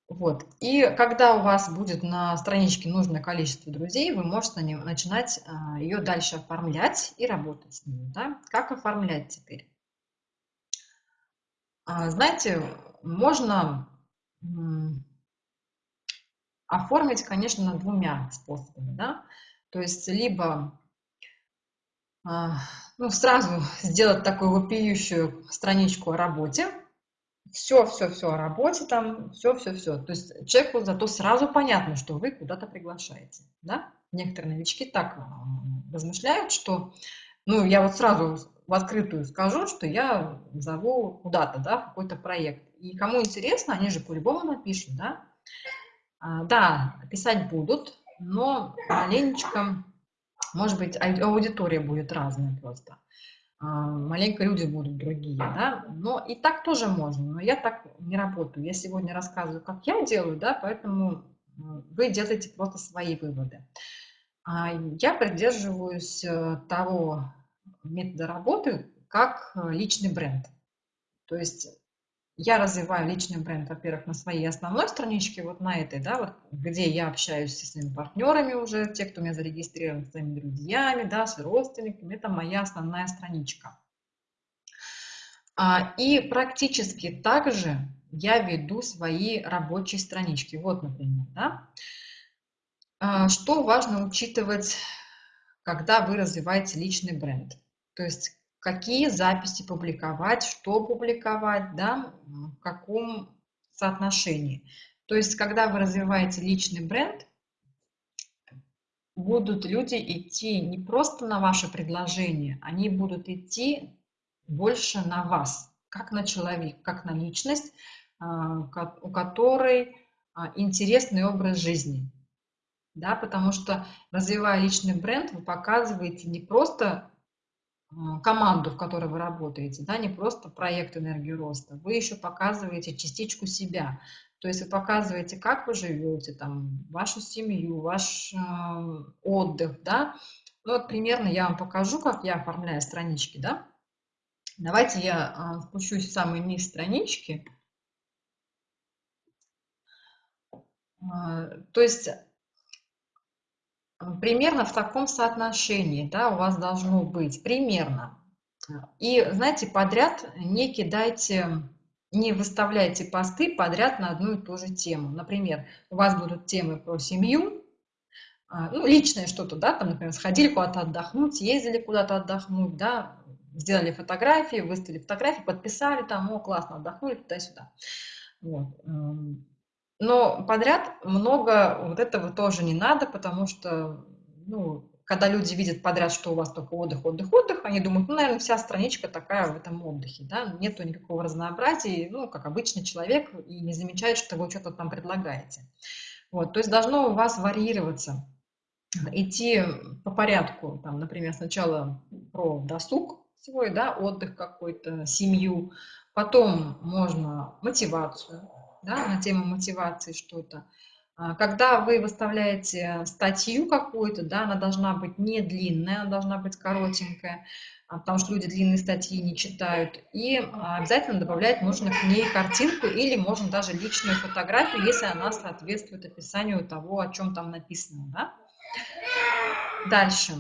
Вот. И когда у вас будет на страничке нужное количество друзей, вы можете начинать а, ее дальше оформлять и работать с ними. Да? Как оформлять теперь? А, знаете, можно оформить, конечно, двумя способами. Да? То есть либо а, ну, сразу [LAUGHS] сделать такую вопиющую страничку о работе, все, все, все о работе там, все, все, все. То есть человеку зато сразу понятно, что вы куда-то приглашаете, да? Некоторые новички так размышляют, что, ну, я вот сразу в открытую скажу, что я зову куда-то, да, какой-то проект. И кому интересно, они же по-любому напишут, да? А, да, писать будут, но маленечко, может быть, аудитория будет разная просто. А, маленько люди будут другие, да, но и так тоже можно, но я так не работаю. Я сегодня рассказываю, как я делаю, да, поэтому вы делаете просто свои выводы. А, я придерживаюсь э, того метода работы, как э, личный бренд. То есть я развиваю личный бренд, во-первых, на своей основной страничке, вот на этой, да, вот, где я общаюсь со своими партнерами уже, те, кто меня зарегистрирован, с своими друзьями, да, с родственниками, это моя основная страничка. А, и практически так же я веду свои рабочие странички. Вот, например, да. А, что важно учитывать, когда вы развиваете личный бренд? То есть какие записи публиковать, что публиковать, да, в каком соотношении. То есть, когда вы развиваете личный бренд, будут люди идти не просто на ваше предложение, они будут идти больше на вас, как на человека, как на личность, а, у которой а, интересный образ жизни. Да, потому что развивая личный бренд, вы показываете не просто команду, в которой вы работаете, да, не просто проект энергии роста, вы еще показываете частичку себя. То есть вы показываете, как вы живете, там, вашу семью, ваш э, отдых, да. Ну, вот примерно я вам покажу, как я оформляю странички, да. Давайте я э, спущусь в самый низ странички. Э, то есть примерно в таком соотношении, да, у вас должно быть, примерно. И, знаете, подряд не кидайте, не выставляйте посты подряд на одну и ту же тему. Например, у вас будут темы про семью, а, ну, личное что-то, да, там, например, сходили куда-то отдохнуть, ездили куда-то отдохнуть, да, сделали фотографии, выставили фотографии, подписали там, о, классно, отдохнули туда-сюда. Вот. Но подряд много вот этого тоже не надо, потому что, ну, когда люди видят подряд, что у вас только отдых, отдых, отдых, они думают, ну, наверное, вся страничка такая в этом отдыхе, да, нету никакого разнообразия, ну, как обычный человек, и не замечает, что вы что-то там предлагаете. Вот, то есть должно у вас варьироваться, идти по порядку, там, например, сначала про досуг свой, да, отдых какой-то, семью, потом можно мотивацию, да, на тему мотивации что-то. А, когда вы выставляете статью какую-то, да, она должна быть не длинная, она должна быть коротенькая, а, потому что люди длинные статьи не читают. И а, обязательно добавлять нужно к ней картинку или можно даже личную фотографию, если она соответствует описанию того, о чем там написано. Да? Дальше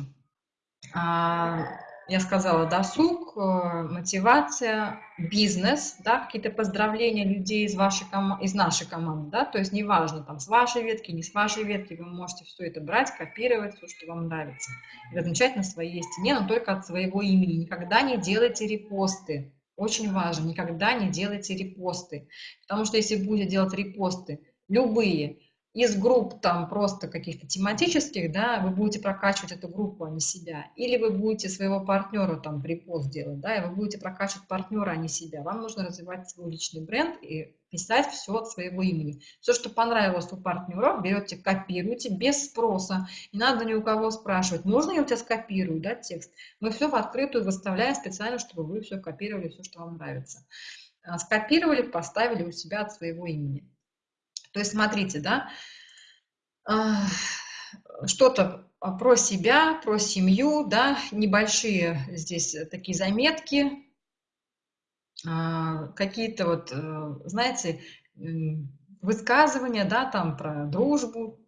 я сказала, досуг, э, мотивация, бизнес, да, какие-то поздравления людей из, вашей из нашей команды, да, то есть неважно, там, с вашей ветки, не с вашей ветки, вы можете все это брать, копировать, все, что вам нравится, и размещать на своей стене, но только от своего имени. Никогда не делайте репосты, очень важно, никогда не делайте репосты, потому что если будете делать репосты, любые, из групп там просто каких-то тематических, да, вы будете прокачивать эту группу, а не себя. Или вы будете своего партнера там репост делать, да, и вы будете прокачивать партнера, а не себя. Вам нужно развивать свой личный бренд и писать все от своего имени. Все, что понравилось у партнеров, берете, копируете без спроса. Не надо ни у кого спрашивать, можно я у тебя скопирую, да, текст. Мы все в открытую выставляем специально, чтобы вы все копировали, все, что вам нравится. а, скопировали, поставили у себя от своего имени. То есть смотрите, да, а, что-то про себя, про семью, да, небольшие здесь такие заметки, а, какие-то вот, э, знаете, высказывания, да, там про дружбу,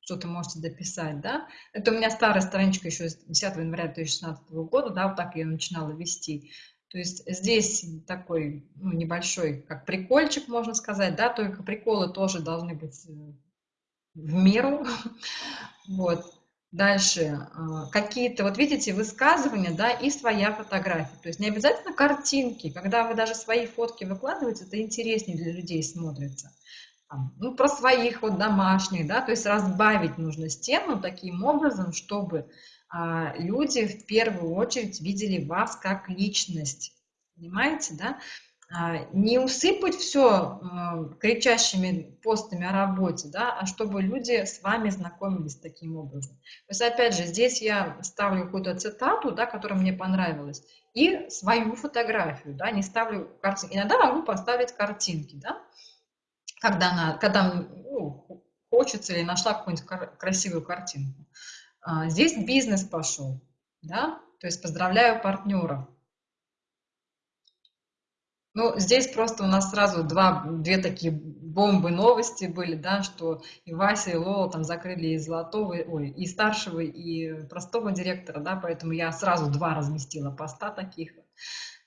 что-то можете дописать, да. Это у меня старая страничка еще с 10 января 2016 года, да, вот так я начинала вести. То есть здесь такой ну, небольшой, как прикольчик, можно сказать, да, только приколы тоже должны быть э, в меру. [LAUGHS] Вот. Дальше. А, какие-то, вот видите, высказывания, да, и своя фотография. То есть не обязательно картинки. Когда вы даже свои фотки выкладываете, это интереснее для людей смотрится ну, про своих вот домашних, да, то есть разбавить нужно стену таким образом, чтобы люди в первую очередь видели вас как личность, понимаете, да, а, не усыпать все а, кричащими постами о работе, да, а чтобы люди с вами знакомились таким образом. То есть, опять же, здесь я ставлю какую-то цитату, да, которая мне понравилась, и свою фотографию, да, не ставлю картинки. Иногда могу поставить картинки, да, когда, она, когда ну, хочется или нашла какую-нибудь красивую картинку. А, здесь бизнес пошел, да, то есть поздравляю партнеров. Ну, здесь просто у нас сразу два, две такие бомбы новости были, да, что и Вася, и Лола там закрыли и золотого, ой, и старшего, и простого директора, да, поэтому я сразу два разместила поста таких.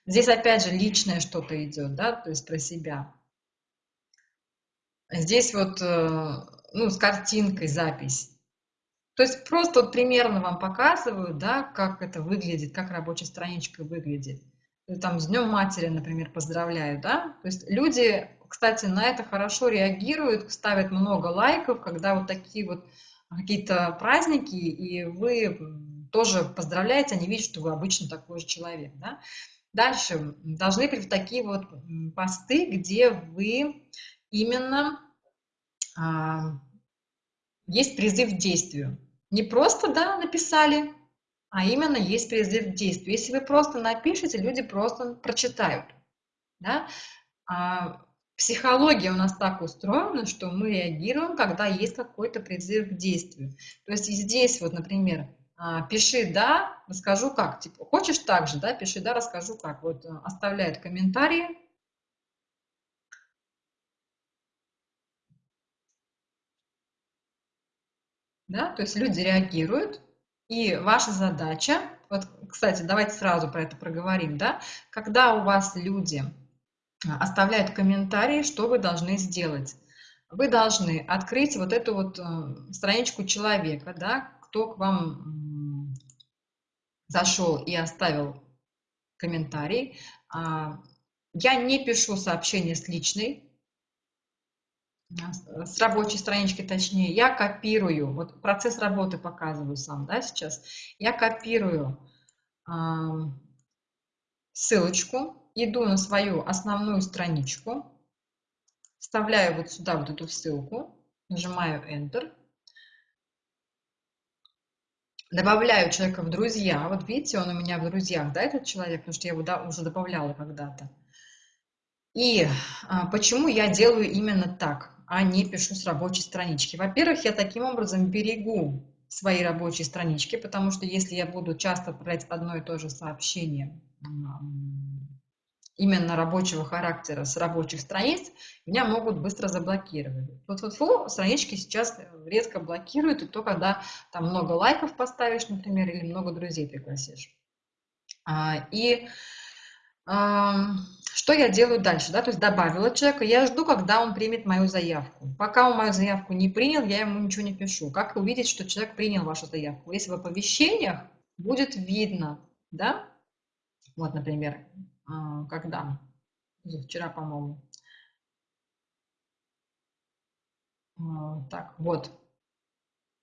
Здесь опять же личное что-то идет, да, то есть про себя. Здесь вот, э, ну, с картинкой запись. То есть просто вот примерно вам показывают, да, как это выглядит, как рабочая страничка выглядит. Там с Днем Матери, например, поздравляю, да. То есть люди, кстати, на это хорошо реагируют, ставят много лайков, когда вот такие вот какие-то праздники, и вы тоже поздравляете, они видят, что вы обычно такой же человек, да. Дальше должны быть такие вот посты, где вы именно а, есть призыв к действию. Не просто, да, написали, а именно есть призыв к действию. Если вы просто напишете, люди просто прочитают. Да? А психология у нас так устроена, что мы реагируем, когда есть какой-то призыв к действию. То есть здесь вот, например, а, пиши «да», расскажу как. Типа, хочешь так же, да, пиши «да», расскажу как. Вот э, оставляют комментарии, да, то есть люди реагируют, и ваша задача, вот, кстати, давайте сразу про это проговорим, да, когда у вас люди а, оставляют комментарии, что вы должны сделать? Вы должны открыть вот эту вот э, страничку человека, да, кто к вам зашел и оставил комментарий. А, я не пишу сообщение с личной с рабочей странички, точнее, я копирую, вот процесс работы показываю сам, да, сейчас, я копирую э, ссылочку, иду на свою основную страничку, вставляю вот сюда вот эту ссылку, нажимаю Enter, добавляю человека в друзья, вот видите, он у меня в друзьях, да, этот человек, потому что я его да, уже добавляла когда-то. И а, почему я делаю именно так? А не пишу с рабочей странички. Во-первых, я таким образом берегу свои рабочие странички, потому что если я буду часто отправлять одно и то же сообщение именно рабочего характера с рабочих страниц, меня могут быстро заблокировать. Вот вот фу, странички сейчас редко блокируют, и то, когда там много лайков поставишь, например, или много друзей пригласишь. А, и что я делаю дальше? Да? То есть добавила человека, я жду, когда он примет мою заявку. Пока он мою заявку не принял, я ему ничего не пишу. Как увидеть, что человек принял вашу заявку? Если в оповещениях будет видно, да? Вот, например, а, когда? Вчера, по-моему. А, так, вот.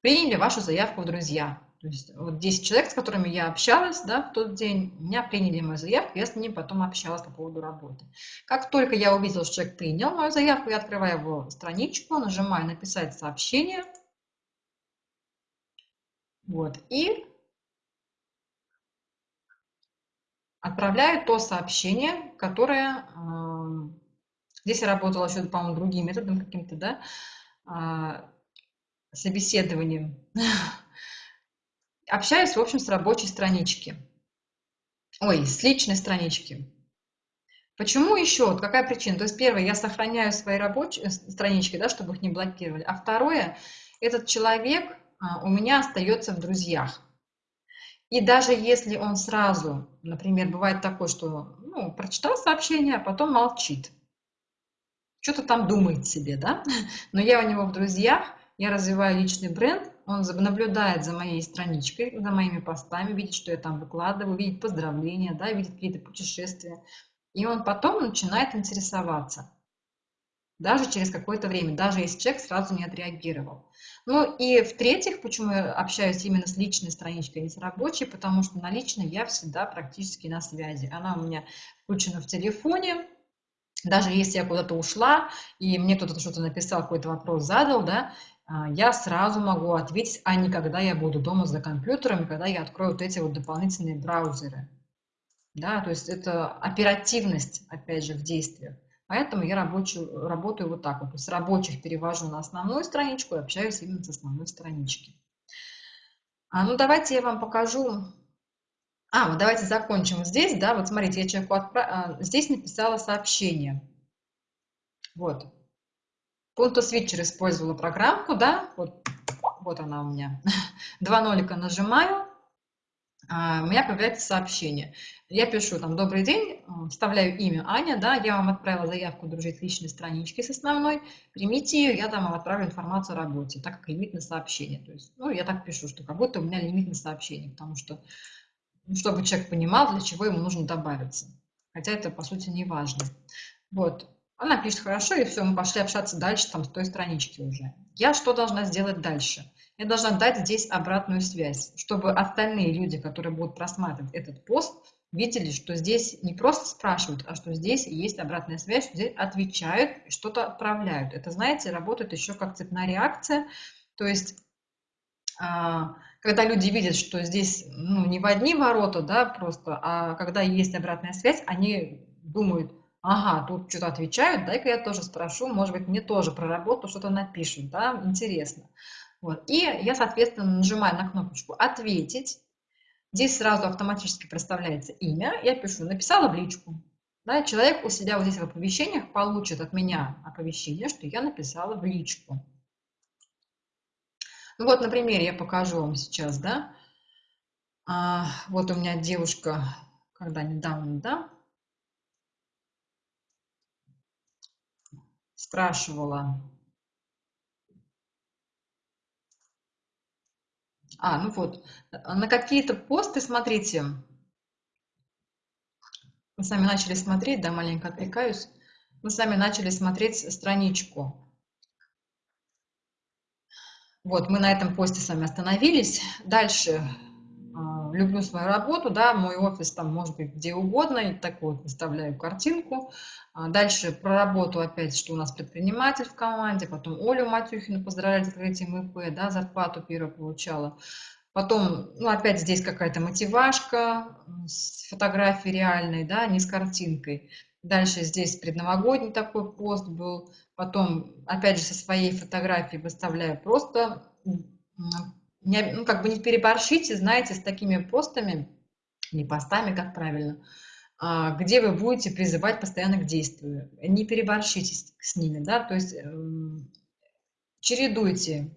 Приняли вашу заявку друзья. То есть вот 10 человек, с которыми я общалась да, в тот день, меня приняли мою заявку, я с ним потом общалась по поводу работы. Как только я увидела, что человек принял мою заявку, я открываю его страничку, нажимаю «Написать сообщение». Вот, и отправляю то сообщение, которое... Э, здесь я работала еще, по-моему, другим методом каким-то, да, э, собеседованием. [LAUGHS] Общаюсь, в общем, с рабочей странички. Ой, с личной странички. Почему еще? Вот какая причина? То есть, первое, я сохраняю свои рабочие э, странички, да, чтобы их не блокировали. А второе, этот человек а, у меня остается в друзьях. И даже если он сразу, например, бывает такое, что ну, прочитал сообщение, а потом молчит, что-то там думает себе, да, [LAUGHS] но я у него в друзьях, я развиваю личный бренд, он наблюдает за моей страничкой, за моими постами, видит, что я там выкладываю, видит поздравления, да, видит какие-то путешествия. И он потом начинает интересоваться. Даже через какое-то время, даже если человек сразу не отреагировал. Ну и в-третьих, почему я общаюсь именно с личной страничкой, а не с рабочей, потому что на личной я всегда практически на связи. Она у меня включена в телефоне, даже если я куда-то ушла, и мне кто-то что-то написал, какой-то вопрос задал, да, я сразу могу ответить, а не когда я буду дома за компьютером, когда я открою вот эти вот дополнительные браузеры. Да, то есть это оперативность, опять же, в действиях. Поэтому я рабочую, работаю вот так вот. То есть рабочих перевожу на основную страничку и общаюсь именно с основной странички. А, ну, давайте я вам покажу. А, вот давайте закончим здесь, да, вот смотрите, я человеку отправ... А, здесь написала сообщение. Вот. Switcher использовала программку, да, вот, вот она у меня. [LAUGHS] Два нолика нажимаю, а, у меня появляется сообщение. Я пишу там «Добрый день», вставляю имя Аня, да, я вам отправила заявку дружить личной странички с основной, примите ее, я там вам отправлю информацию о работе, так как лимит на сообщение. То есть, ну, я так пишу, что как будто у меня лимит на сообщение, потому что, ну, чтобы человек понимал, для чего ему нужно добавиться. Хотя это, по сути, не важно. Вот, она пишет хорошо, и все, мы пошли общаться дальше, там, с той странички уже. Я что должна сделать дальше? Я должна дать здесь обратную связь, чтобы остальные люди, которые будут просматривать этот пост, видели, что здесь не просто спрашивают, а что здесь есть обратная связь, что здесь отвечают, что-то отправляют. Это, знаете, работает еще как цепная реакция. То есть, а, когда люди видят, что здесь ну, не в одни ворота, да, просто, а когда есть обратная связь, они думают, ага, тут что-то отвечают, дай-ка я тоже спрошу, может быть, мне тоже про работу что-то напишут, да, интересно. Вот. И я, соответственно, нажимаю на кнопочку «Ответить». Здесь сразу автоматически проставляется имя. Я пишу «Написала в личку». Да, человек у себя вот здесь в оповещениях получит от меня оповещение, что я написала в личку. Ну вот, например, я покажу вам сейчас, да. А, вот у меня девушка, когда недавно, да, спрашивала, А, ну вот, на какие-то посты, смотрите, мы сами начали смотреть, да, маленько отвлекаюсь, мы сами начали смотреть страничку. Вот, мы на этом посте с вами остановились. Дальше люблю свою работу, да, мой офис там может быть где угодно, и так вот выставляю картинку. А дальше про работу опять, что у нас предприниматель в команде, потом Олю Матюхину поздравляю с открытием ИП, да, зарплату первую получала. Потом, ну, опять здесь какая-то мотивашка с фотографией реальной, да, не с картинкой. Дальше здесь предновогодний такой пост был. Потом, опять же, со своей фотографией выставляю просто не, ну, как бы не переборщите, знаете, с такими постами, не постами, как правильно, а, где вы будете призывать постоянно к действию. Не переборщите с, ними, да, то есть э, чередуйте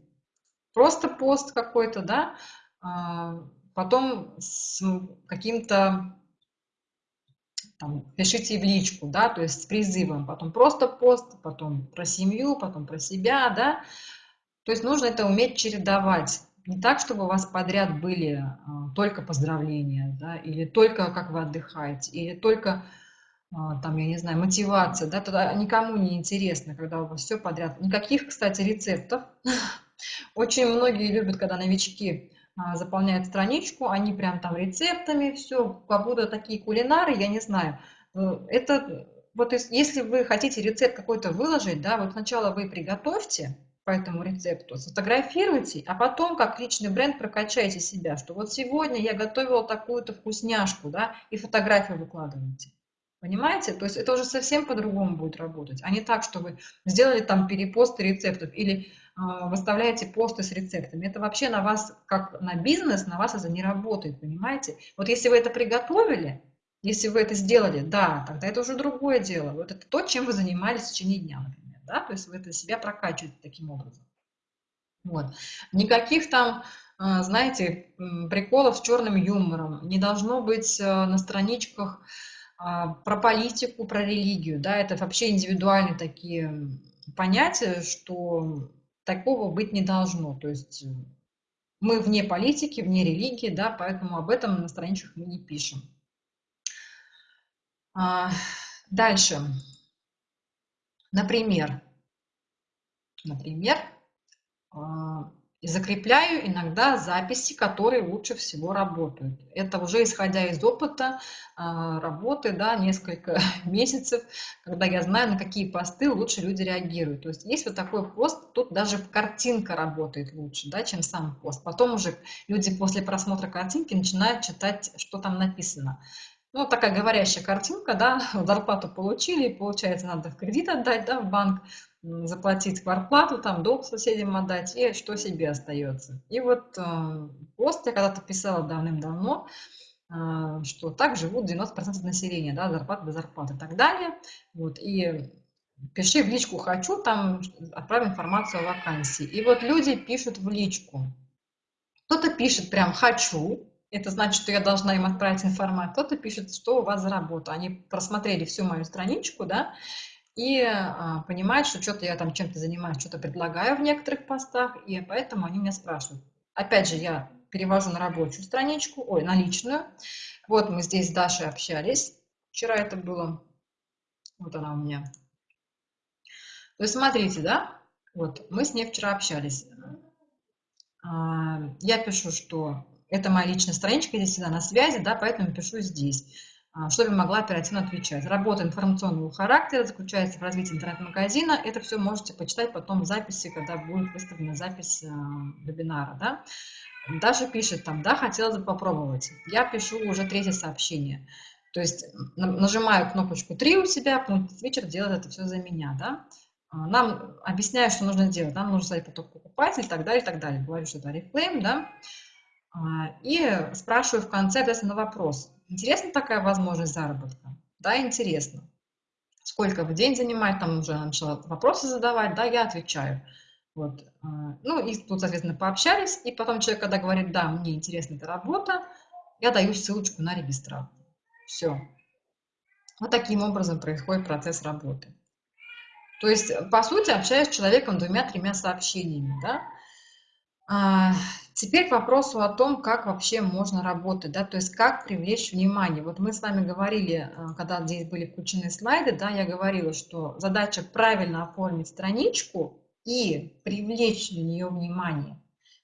просто пост какой-то, да, а, потом с каким-то там, пишите в личку, да, то есть с призывом, потом просто пост, потом про семью, потом про себя, да, то есть нужно это уметь чередовать не так, чтобы у вас подряд были а, только поздравления, да, или только как вы отдыхаете, или только а, там, я не знаю, мотивация, да, тогда никому не интересно, когда у вас все подряд. Никаких, кстати, рецептов. [LAUGHS] Очень многие любят, когда новички а, заполняют страничку, они прям там рецептами, все, будто такие кулинары, я не знаю. Э, это вот если вы хотите рецепт какой-то выложить, да, вот сначала вы приготовьте, этому рецепту, сфотографируйте, а потом как личный бренд прокачайте себя, что вот сегодня я готовила такую-то вкусняшку, да, и фотографию выкладывайте. Понимаете? То есть это уже совсем по-другому будет работать, а не так, что вы сделали там перепосты рецептов или э, выставляете посты с рецептами. Это вообще на вас, как на бизнес, на вас это не работает, понимаете? Вот если вы это приготовили, если вы это сделали, да, тогда это уже другое дело. Вот это то, чем вы занимались в течение дня, например. Да? То есть вы это себя прокачиваете таким образом. Вот. Никаких там, а, знаете, приколов с черным юмором. Не должно быть а, на страничках а, про политику, про религию. Да? Это вообще индивидуальные такие понятия, что такого быть не должно. То есть мы вне политики, вне религии, да, поэтому об этом на страничках мы не пишем. А, дальше. Например, например, а, закрепляю иногда записи, которые лучше всего работают. Это уже исходя из опыта а, работы, да, несколько [LAUGHS] месяцев, когда я знаю, на какие посты лучше люди реагируют. То есть есть вот такой пост, тут даже картинка работает лучше, да, чем сам пост. Потом уже люди после просмотра картинки начинают читать, что там написано. Ну, такая говорящая картинка, да, [LAUGHS] зарплату получили, получается, надо в кредит отдать, да, в банк, заплатить квартплату, там, долг соседям отдать, и что себе остается. И вот э, пост я когда-то писала давным-давно, э, что так живут 90% населения, да, зарплата до зарплаты и так далее. Вот, и пиши в личку «хочу», там отправь информацию о вакансии. И вот люди пишут в личку. Кто-то пишет прям «хочу», это значит, что я должна им отправить информацию. Кто-то пишет, что у вас за работа. Они просмотрели всю мою страничку, да, и а, понимают, что что-то я там чем-то занимаюсь, что-то предлагаю в некоторых постах, и поэтому они меня спрашивают. Опять же, я перевожу на рабочую страничку, ой, на личную. Вот мы здесь с Дашей общались. Вчера это было. Вот она у меня. То есть смотрите, да, вот мы с ней вчера общались. А, я пишу, что это моя личная страничка, я всегда на связи, да, поэтому пишу здесь, а, чтобы могла оперативно отвечать. Работа информационного характера заключается в развитии интернет-магазина. Это все можете почитать потом в записи, когда будет выставлена запись а, вебинара. Да? Даша пишет там, да, хотелось бы попробовать. Я пишу уже третье сообщение. То есть нажимаю кнопочку 3 у себя, пункт свитчер делает это все за меня. Да? А, нам объясняют, что нужно делать. Нам нужно ставить поток покупателей и так далее, и так далее. Говорю, что это рефлейм, да. А, и спрашиваю в конце ответственно вопрос. Интересна такая возможность заработка? Да, интересно. Сколько в день занимает? Там уже начала вопросы задавать, да, я отвечаю. Вот. А, ну и тут, соответственно, пообщались, и потом человек, когда говорит, да, мне интересна эта работа, я даю ссылочку на регистрацию. Все. Вот таким образом происходит процесс работы. То есть, по сути, общаюсь с человеком двумя-тремя сообщениями, да, а, теперь к вопросу о том, как вообще можно работать, да, то есть как привлечь внимание. Вот мы с вами говорили, а, когда здесь были включены слайды, да, я говорила, что задача правильно оформить страничку и привлечь на нее внимание.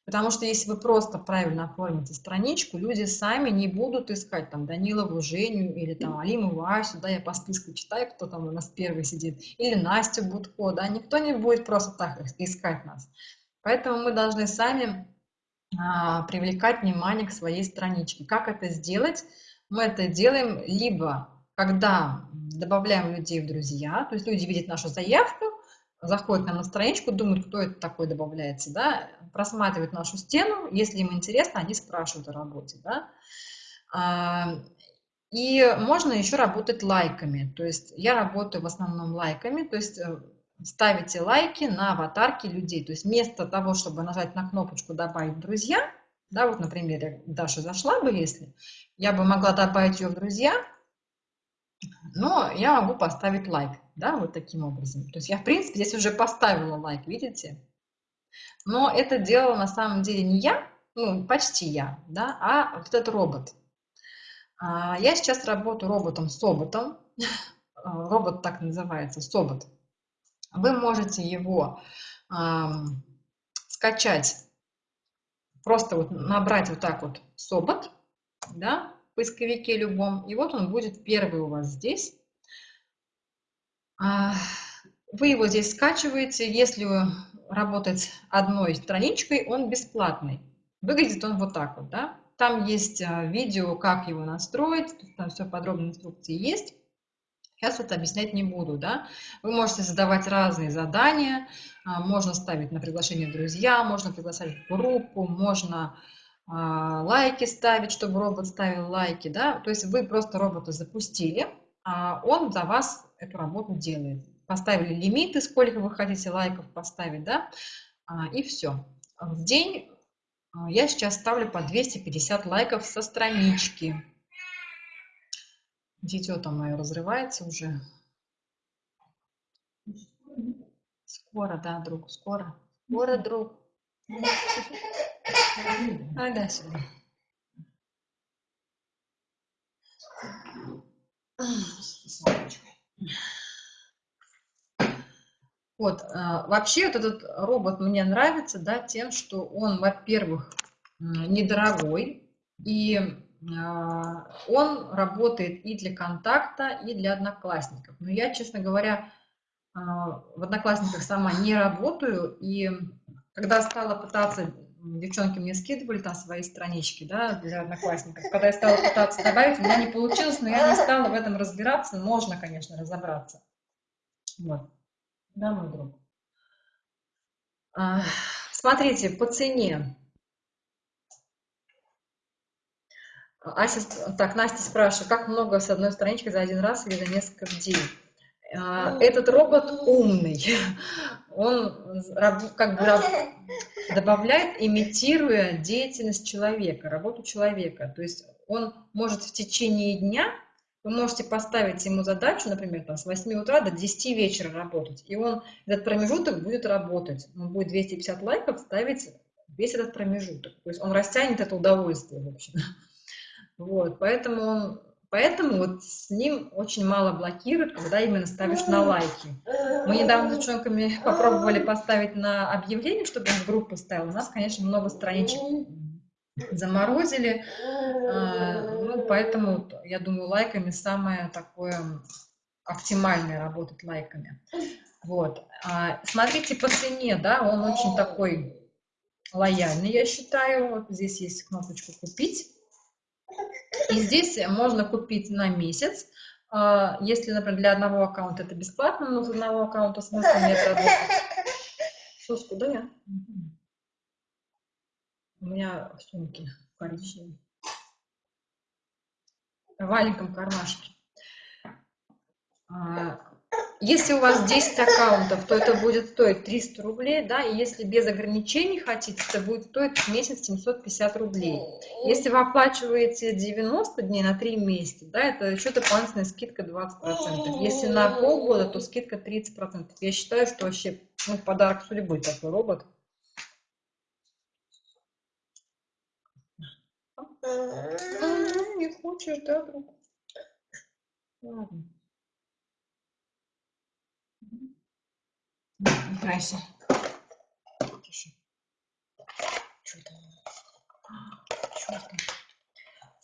Потому что если вы просто правильно оформите страничку, люди сами не будут искать там Данилову Женю или там Алиму Васю, да, я по списку читаю, кто там у нас первый сидит, или Настю Будко, да, никто не будет просто так искать нас. Поэтому мы должны сами привлекать внимание к своей страничке. Как это сделать? Мы это делаем либо когда добавляем людей в друзья, то есть люди видят нашу заявку, заходят нам на страничку, думают, кто это такой добавляется, да, просматривают нашу стену, если им интересно, они спрашивают о работе, да. А, и можно еще работать лайками, то есть я работаю в основном лайками, то есть э, ставите лайки на аватарки людей. То есть вместо того, чтобы нажать на кнопочку «Добавить друзья», да, вот, например, Даша зашла бы, если, я бы могла добавить ее в друзья, но я могу поставить лайк, да, вот таким образом. То есть я, в принципе, здесь уже поставила лайк, видите? Но это делала на самом деле не я, ну, почти я, да, а вот этот робот. А, я сейчас работаю роботом-соботом, [LAUGHS] робот так называется, собот. Вы можете его э, скачать, просто вот набрать вот так вот собот, да, в поисковике любом, и вот он будет первый у вас здесь. А, Вы его здесь скачиваете. Если работать одной страничкой, он бесплатный. Выглядит он вот так вот, да. Там есть а, видео, как его настроить, там все подробные инструкции есть. Сейчас это объяснять не буду, да. Вы можете задавать разные задания, а, можно ставить на приглашение друзья, можно приглашать в группу, можно а, лайки ставить, чтобы робот ставил лайки, да. То есть вы просто робота запустили, а он за вас эту работу делает. Поставили лимиты, сколько вы хотите лайков поставить, да, и все. В день я сейчас ставлю по 250 лайков со странички. Дитё там мое разрывается уже. Скоро, да, друг, скоро. Скоро, друг. А, да, сюда. Вот, а, вообще вот этот робот мне нравится, да, тем, что он, во-первых, недорогой, и он работает и для контакта, и для одноклассников. Но я, честно говоря, а, в одноклассниках сама не работаю, и когда стала пытаться, девчонки мне скидывали там свои странички, да, для одноклассников, когда я стала пытаться добавить, у меня не получилось, но я не стала в этом разбираться, можно, конечно, разобраться. Вот. Да, мой друг. А, смотрите, по цене Ася, так, Настя спрашивает, как много с одной странички за один раз или за несколько день? А, ну. Этот робот умный, он как бы добавляет, имитируя деятельность человека, работу человека. То есть он может в течение дня, вы можете поставить ему задачу, например, там, с 8 утра до 10 вечера работать, и он этот промежуток будет работать. Он будет 250 лайков ставить весь этот промежуток. То есть он растянет это удовольствие, в общем. Вот, поэтому, поэтому вот с ним очень мало блокируют, когда именно ставишь на лайки. Мы недавно с девчонками попробовали поставить на объявление, чтобы он в группу ставил. У нас, конечно, много страничек заморозили, а, ну, поэтому, я думаю, лайками самое такое оптимальное работать лайками. Вот. А, смотрите по цене, да, он очень такой лояльный, я считаю. Вот здесь есть кнопочку «Купить». И здесь можно купить на месяц. А, если, например, для одного аккаунта это бесплатно, но с одного аккаунта смысла нет работать. Соску, да я? У меня в сумке коричневый. В маленьком кармашке. Если у вас 10 аккаунтов, то это будет стоить 300 рублей, да, и если без ограничений хотите, это будет стоить в месяц 750 рублей. Если вы оплачиваете 90 дней на 3 месяца, да, это еще дополнительная скидка 20%. Если на полгода, то скидка 30%. Я считаю, что вообще ну, подарок судьбы такой робот. Не хочешь, да, друг? Ладно. Здрасте.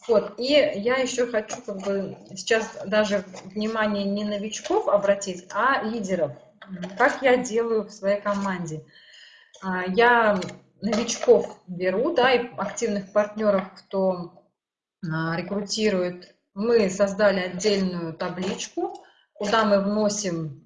Вот, и я еще хочу как бы сейчас даже внимание не новичков обратить, а лидеров. Как я делаю в своей команде. А, я новичков беру, да, и активных партнеров, кто а, рекрутирует. Мы создали отдельную табличку, куда мы вносим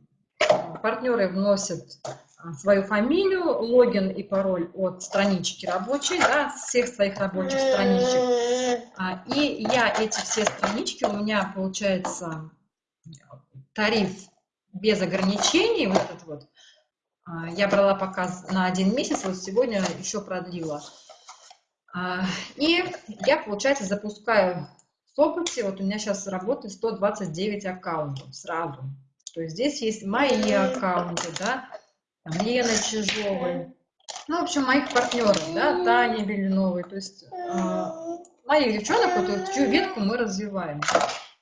партнеры вносят а, свою фамилию, логин и пароль от странички рабочей, да, всех своих рабочих страничек. А, и я эти все странички, у меня получается тариф без ограничений, вот этот вот, а, я брала показ на один месяц, вот сегодня еще продлила. И я, получается, запускаю в Сопоте, вот у меня сейчас работает 129 аккаунтов сразу. То есть здесь есть мои аккаунты, да, там Лена Чижовой, ну, в общем, моих партнеров, да, Таня Белиновой, то есть э, моих девчонок, вот чью ветку мы развиваем.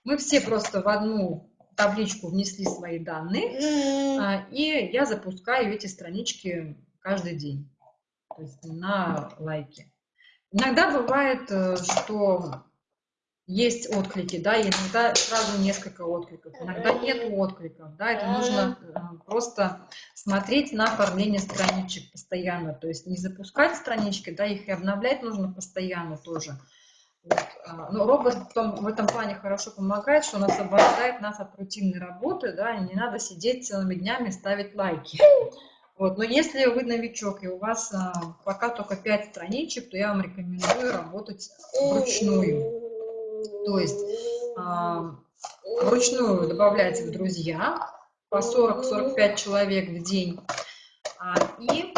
Мы все просто в одну табличку внесли свои данные, э, и я запускаю эти странички каждый день, то есть на лайки. Иногда бывает, э, что есть отклики, да, и иногда сразу несколько откликов, иногда нет откликов, да, это нужно э, просто смотреть на оформление страничек постоянно, то есть не запускать странички, да, их и обновлять нужно постоянно тоже. Вот. А, но робот в, том, в этом плане хорошо помогает, что он освобождает нас от рутинной работы, да, и не надо сидеть целыми днями ставить лайки. Вот. Но если вы новичок и у вас а, пока только 5 страничек, то я вам рекомендую работать вручную. То есть вручную добавляйте в друзья по 40-45 человек в день а, и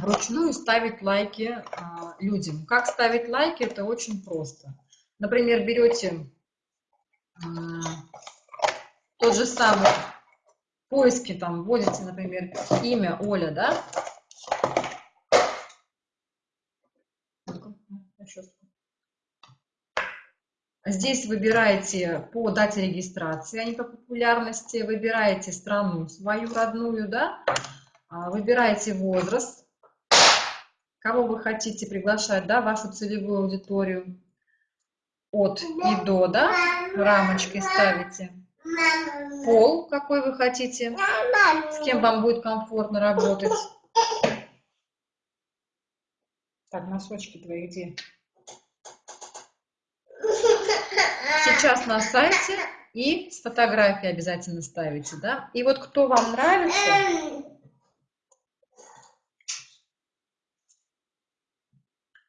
вручную ставить лайки а, людям. Как ставить лайки, это очень просто. Например, берете тот же самый поиски, там вводите, например, имя Оля, да? Здесь выбираете по дате регистрации, а не по популярности. Выбираете страну свою родную, да? А, выбираете возраст, кого вы хотите приглашать, да, вашу целевую аудиторию. От и до, да, рамочкой ставите. Пол, какой вы хотите, с кем вам будет комфортно работать. Так, носочки твои где? Сейчас на сайте и с фотографией обязательно ставите, да? И вот кто вам нравится,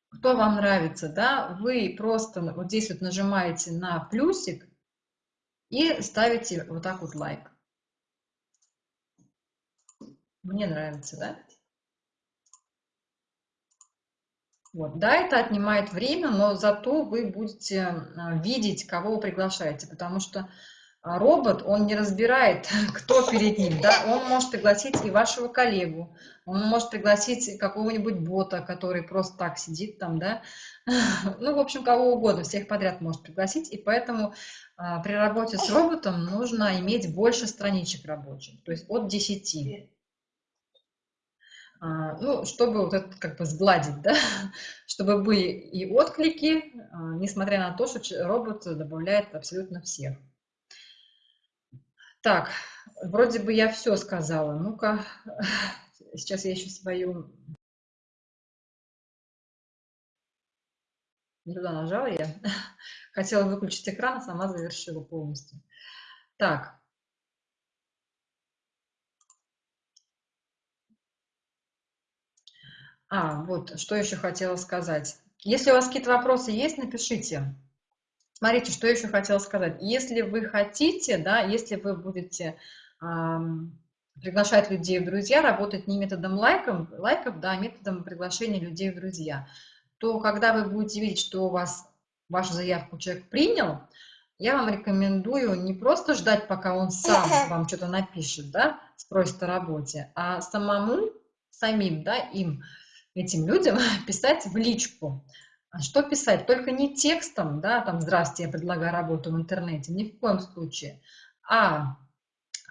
кто вам нравится, да, вы просто вот здесь вот нажимаете на плюсик и ставите вот так вот лайк. Мне нравится, да? Вот. Да, это отнимает время, но зато вы будете а, видеть, кого вы приглашаете, потому что а, робот, он не разбирает, [LAUGHS] кто перед ним, да, он может пригласить и вашего коллегу, он может пригласить какого-нибудь бота, который просто так сидит там, да, [LAUGHS] ну, в общем, кого угодно, всех подряд может пригласить, и поэтому а, при работе с роботом нужно иметь больше страничек рабочих, то есть от 10. А, ну, чтобы вот это как бы сгладить, да, [LAUGHS] чтобы были и отклики, а, несмотря на то, что робот добавляет абсолютно всех. Так, вроде бы я все сказала. Ну-ка, [LAUGHS] сейчас я еще свою... Не туда нажала я. [LAUGHS] Хотела выключить экран, а сама завершила полностью. Так, А, вот, что еще хотела сказать. Если у вас какие-то вопросы есть, напишите. Смотрите, что еще хотела сказать. Если вы хотите, да, если вы будете эм, приглашать людей в друзья, работать не методом лайков, лайков, да, а методом приглашения людей в друзья, то когда вы будете видеть, что у вас вашу заявку человек принял, я вам рекомендую не просто ждать, пока он сам вам что-то напишет, да, спросит о работе, а самому, самим, да, им этим людям [LAUGHS] писать в личку. А что писать? Только не текстом, да, там, здравствуйте, я предлагаю работу в интернете, ни в коем случае, а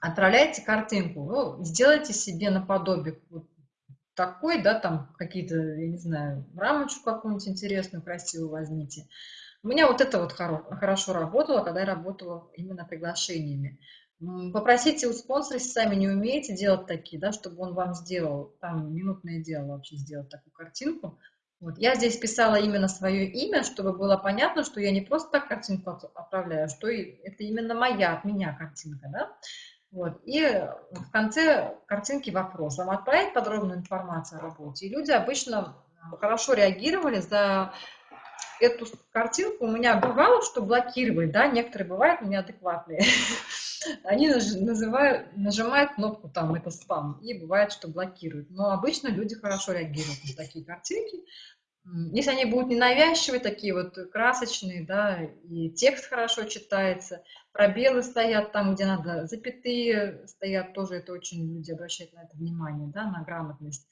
отправляйте картинку, ну, сделайте себе наподобие вот такой, да, там какие-то, я не знаю, рамочку какую-нибудь интересную, красивую возьмите. У меня вот это вот хорошо работало, когда я работала именно приглашениями. Попросите у спонсора, если сами не умеете делать такие, да, чтобы он вам сделал, там минутное дело вообще сделать такую картинку. Вот. Я здесь писала именно свое имя, чтобы было понятно, что я не просто так картинку отправляю, что это именно моя, от меня картинка. Да? Вот. И в конце картинки вопрос. Вам отправить подробную информацию о работе? И люди обычно хорошо реагировали за эту картинку. У меня бывало, что блокировали, да, некоторые бывают неадекватные. [LAUGHS] они называют, нажимают кнопку там «это спам» и бывает, что блокируют. Но обычно люди хорошо реагируют на такие картинки. Если они будут ненавязчивые, такие вот красочные, да, и текст хорошо читается, пробелы стоят там, где надо, запятые стоят, тоже это очень люди обращают на это внимание, да, на грамотность.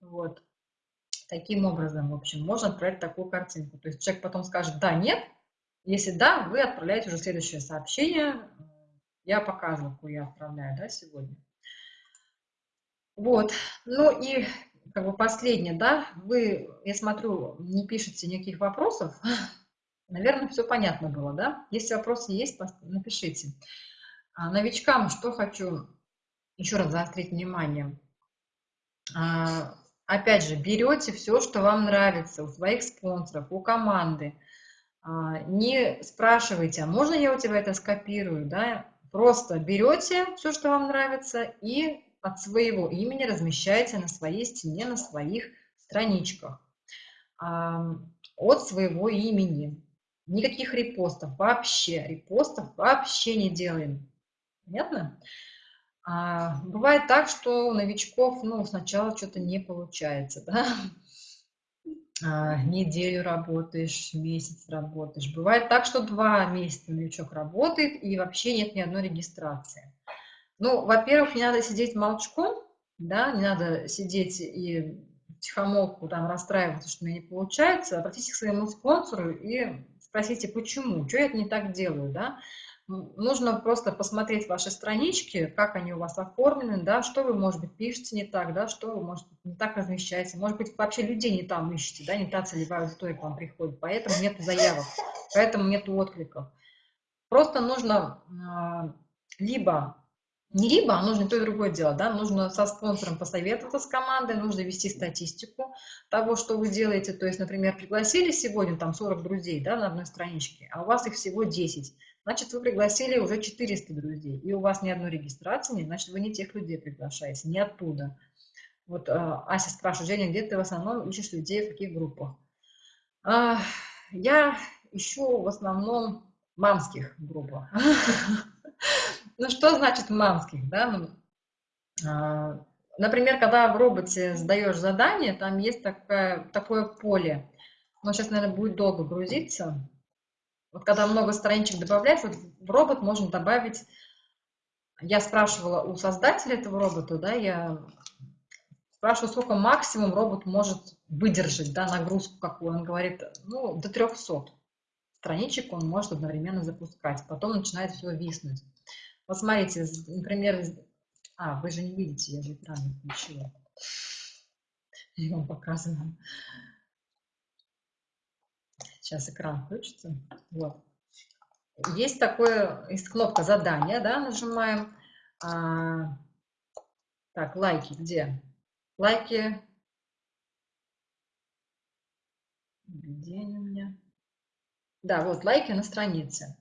Вот. Таким образом, в общем, можно отправить такую картинку. То есть человек потом скажет «да», «нет». Если «да», вы отправляете уже следующее сообщение, я показывала, какую я отправляю, да, сегодня. Вот, ну и как бы последнее, да, вы, я смотрю, не пишете никаких вопросов, [LAUGHS] Наверное, все понятно было, да? Если вопросы есть, напишите. А новичкам что хочу еще раз заострить внимание. А, опять же, берете все, что вам нравится у своих спонсоров, у команды. А, не спрашивайте, а можно я у тебя это скопирую, да? Просто берете все, что вам нравится, и от своего имени размещаете на своей стене, на своих страничках. От своего имени. Никаких репостов вообще. Репостов вообще не делаем. Понятно? А, бывает так, что у новичков ну, сначала что-то не получается. [LAUGHS] Да? А, неделю работаешь, месяц работаешь. Бывает так, что два месяца новичок работает и вообще нет ни одной регистрации. Ну, во-первых, не надо сидеть молчком, да, не надо сидеть и тихомолку там расстраиваться, что у меня не получается. Обратитесь к своему спонсору и спросите, почему, что я это не так делаю, да. Нужно просто посмотреть ваши странички, как они у вас оформлены, да, что вы, может быть, пишете не так, да, что вы, может быть, не так размещаете, может быть, вообще людей не там ищете, да, не та целевая аудитория к вам приходит, поэтому нет заявок, поэтому нет откликов. Просто нужно э, либо, не либо, а нужно то и другое делать, да, нужно со спонсором посоветоваться с командой, нужно вести статистику того, что вы делаете, то есть, например, пригласили сегодня там 40 друзей, да, на одной страничке, а у вас их всего 10, значит, вы пригласили уже 400 друзей, и у вас ни одной регистрации нет, значит, вы не тех людей приглашаете, не оттуда. Вот э, Ася спрашивает, Женя, где ты в основном ищешь людей, в каких группах? Э, я ищу в основном мамских группах. [LAUGHS] Ну, что значит мамских, да? Ну, а, например, когда в роботе сдаешь задание, там есть такое, такое поле. Но сейчас, наверное, будет долго грузиться. Вот когда много страничек добавляется, вот в робот можно добавить... Я спрашивала у создателя этого робота, да, я спрашиваю, сколько максимум робот может выдержать, да, нагрузку какую. Он говорит, ну, до 300 страничек он может одновременно запускать. Потом начинает все виснуть. Вот смотрите, например, а, вы же не видите, я же экран не включила. Я вам показываю. Сейчас экран включится. Вот. Есть такое, есть кнопка задания, да, нажимаем. А, так, лайки где? Лайки. Где они у меня? Да, вот лайки на странице.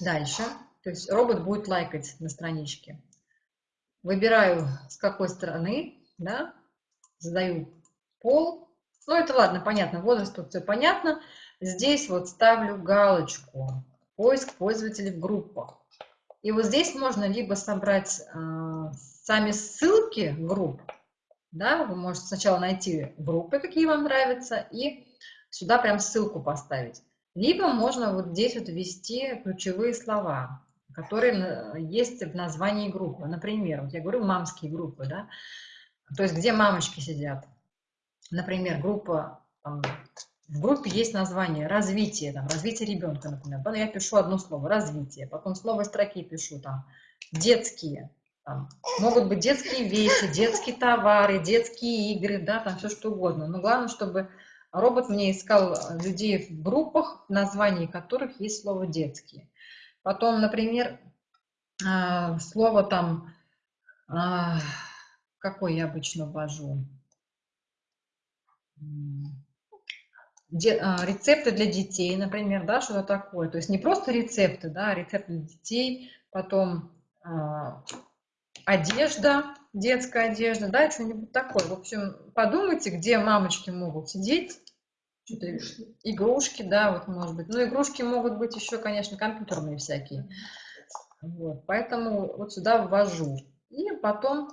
Дальше. То есть робот будет лайкать на страничке. Выбираю, с какой стороны, да, задаю пол, ну, это ладно, понятно, возраст тут все понятно. Здесь вот ставлю галочку «Поиск пользователей в группах». И вот здесь можно либо собрать э, сами ссылки групп, да, вы можете сначала найти группы, какие вам нравятся, и сюда прям ссылку поставить. Либо можно вот здесь вот ввести ключевые слова, которые есть в названии группы. Например, вот я говорю мамские группы, да, то есть где мамочки сидят например, группа, там, в группе есть название развитие, там, развитие ребенка, например. Потом я пишу одно слово развитие, потом слово строки пишу там детские, там, могут быть детские вещи, детские товары, детские игры, да, там все что угодно. Но главное, чтобы робот мне искал людей в группах, в которых есть слово детские. Потом, например, а, слово там, а, какое я обычно ввожу, рецепты для детей, например, да, что-то такое. То есть не просто рецепты, да, а рецепты для детей, потом э, одежда, детская одежда, да, что-нибудь такое. В общем, подумайте, где мамочки могут сидеть, игрушки, да, вот может быть. Ну, игрушки могут быть еще, конечно, компьютерные всякие. Вот, поэтому вот сюда ввожу. И потом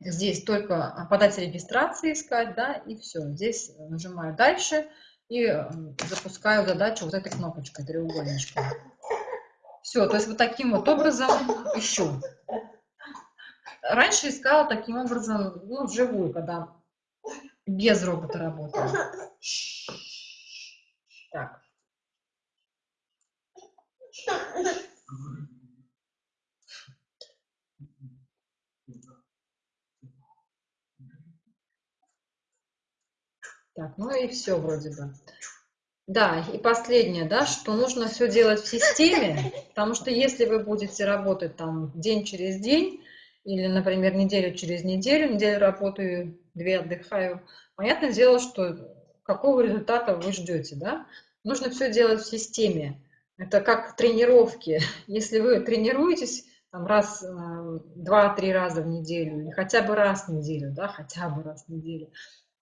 Здесь только подать регистрации искать, да, и все. Здесь нажимаю дальше и запускаю задачу вот этой кнопочкой, треугольничком. Все, то есть вот таким вот образом ищу. Раньше искала таким образом, ну, вживую, когда без робота работала. Так. Так, ну и все вроде бы. Да, и последнее, да, что нужно все делать в системе, потому что если вы будете работать там день через день, или, например, неделю через неделю, неделю работаю, две отдыхаю, понятное дело, что какого результата вы ждете, да? Нужно все делать в системе. Это как тренировки. [LAUGHS] Если вы тренируетесь там, раз, э, два-три раза в неделю, или хотя бы раз в неделю, да, хотя бы раз в неделю,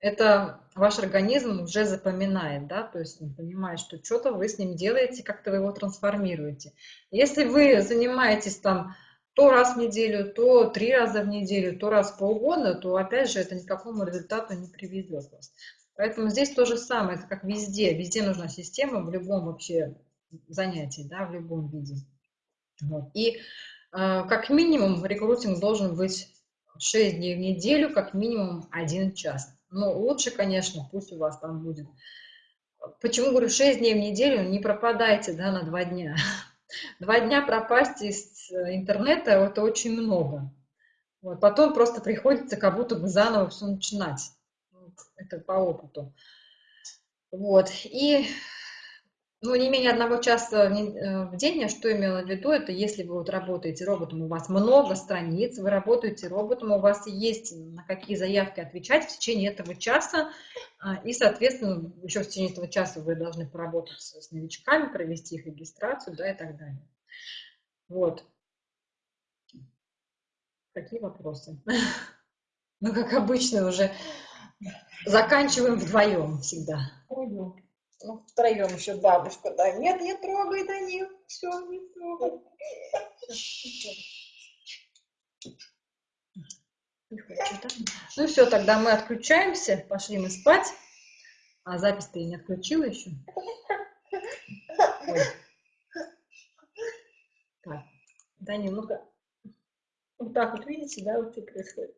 это ваш организм уже запоминает, да, то есть он понимает, что что-то вы с ним делаете, как-то вы его трансформируете. Если вы занимаетесь там то раз в неделю, то три раза в неделю, то раз в полгода, то опять же это никакому результату не приведет вас. Поэтому здесь то же самое, это как везде, везде нужна система в любом вообще занятии, да, в любом виде. Вот. И э, как минимум рекрутинг должен быть 6 дней в неделю, как минимум 1 час. Ну, лучше, конечно, пусть у вас там будет. Почему говорю 6 дней в неделю? Не пропадайте, да, на 2 дня. [LAUGHS] Два дня пропасть из интернета – это очень много. Вот. Потом просто приходится как будто бы заново все начинать. Это по опыту. Вот. И ну, не менее одного часа э, в день, я что имела в виду, это если вы вот работаете роботом, у вас много страниц, вы работаете роботом, у вас есть на какие заявки отвечать в течение этого часа, а, и, соответственно, еще в течение этого часа вы должны поработать с новичками, провести их регистрацию, да, и так далее. Вот. Какие вопросы? [LAUGHS] Ну, как обычно, уже заканчиваем вдвоем всегда. Ну, втроем еще бабушка, да. Нет, не трогай, да нет, все, не трогай. Ну все, тогда мы отключаемся, пошли мы спать. А запись ты не отключила еще? Ой. Так, Данил, ну-ка. Вот так вот, видите, да, вот и происходит.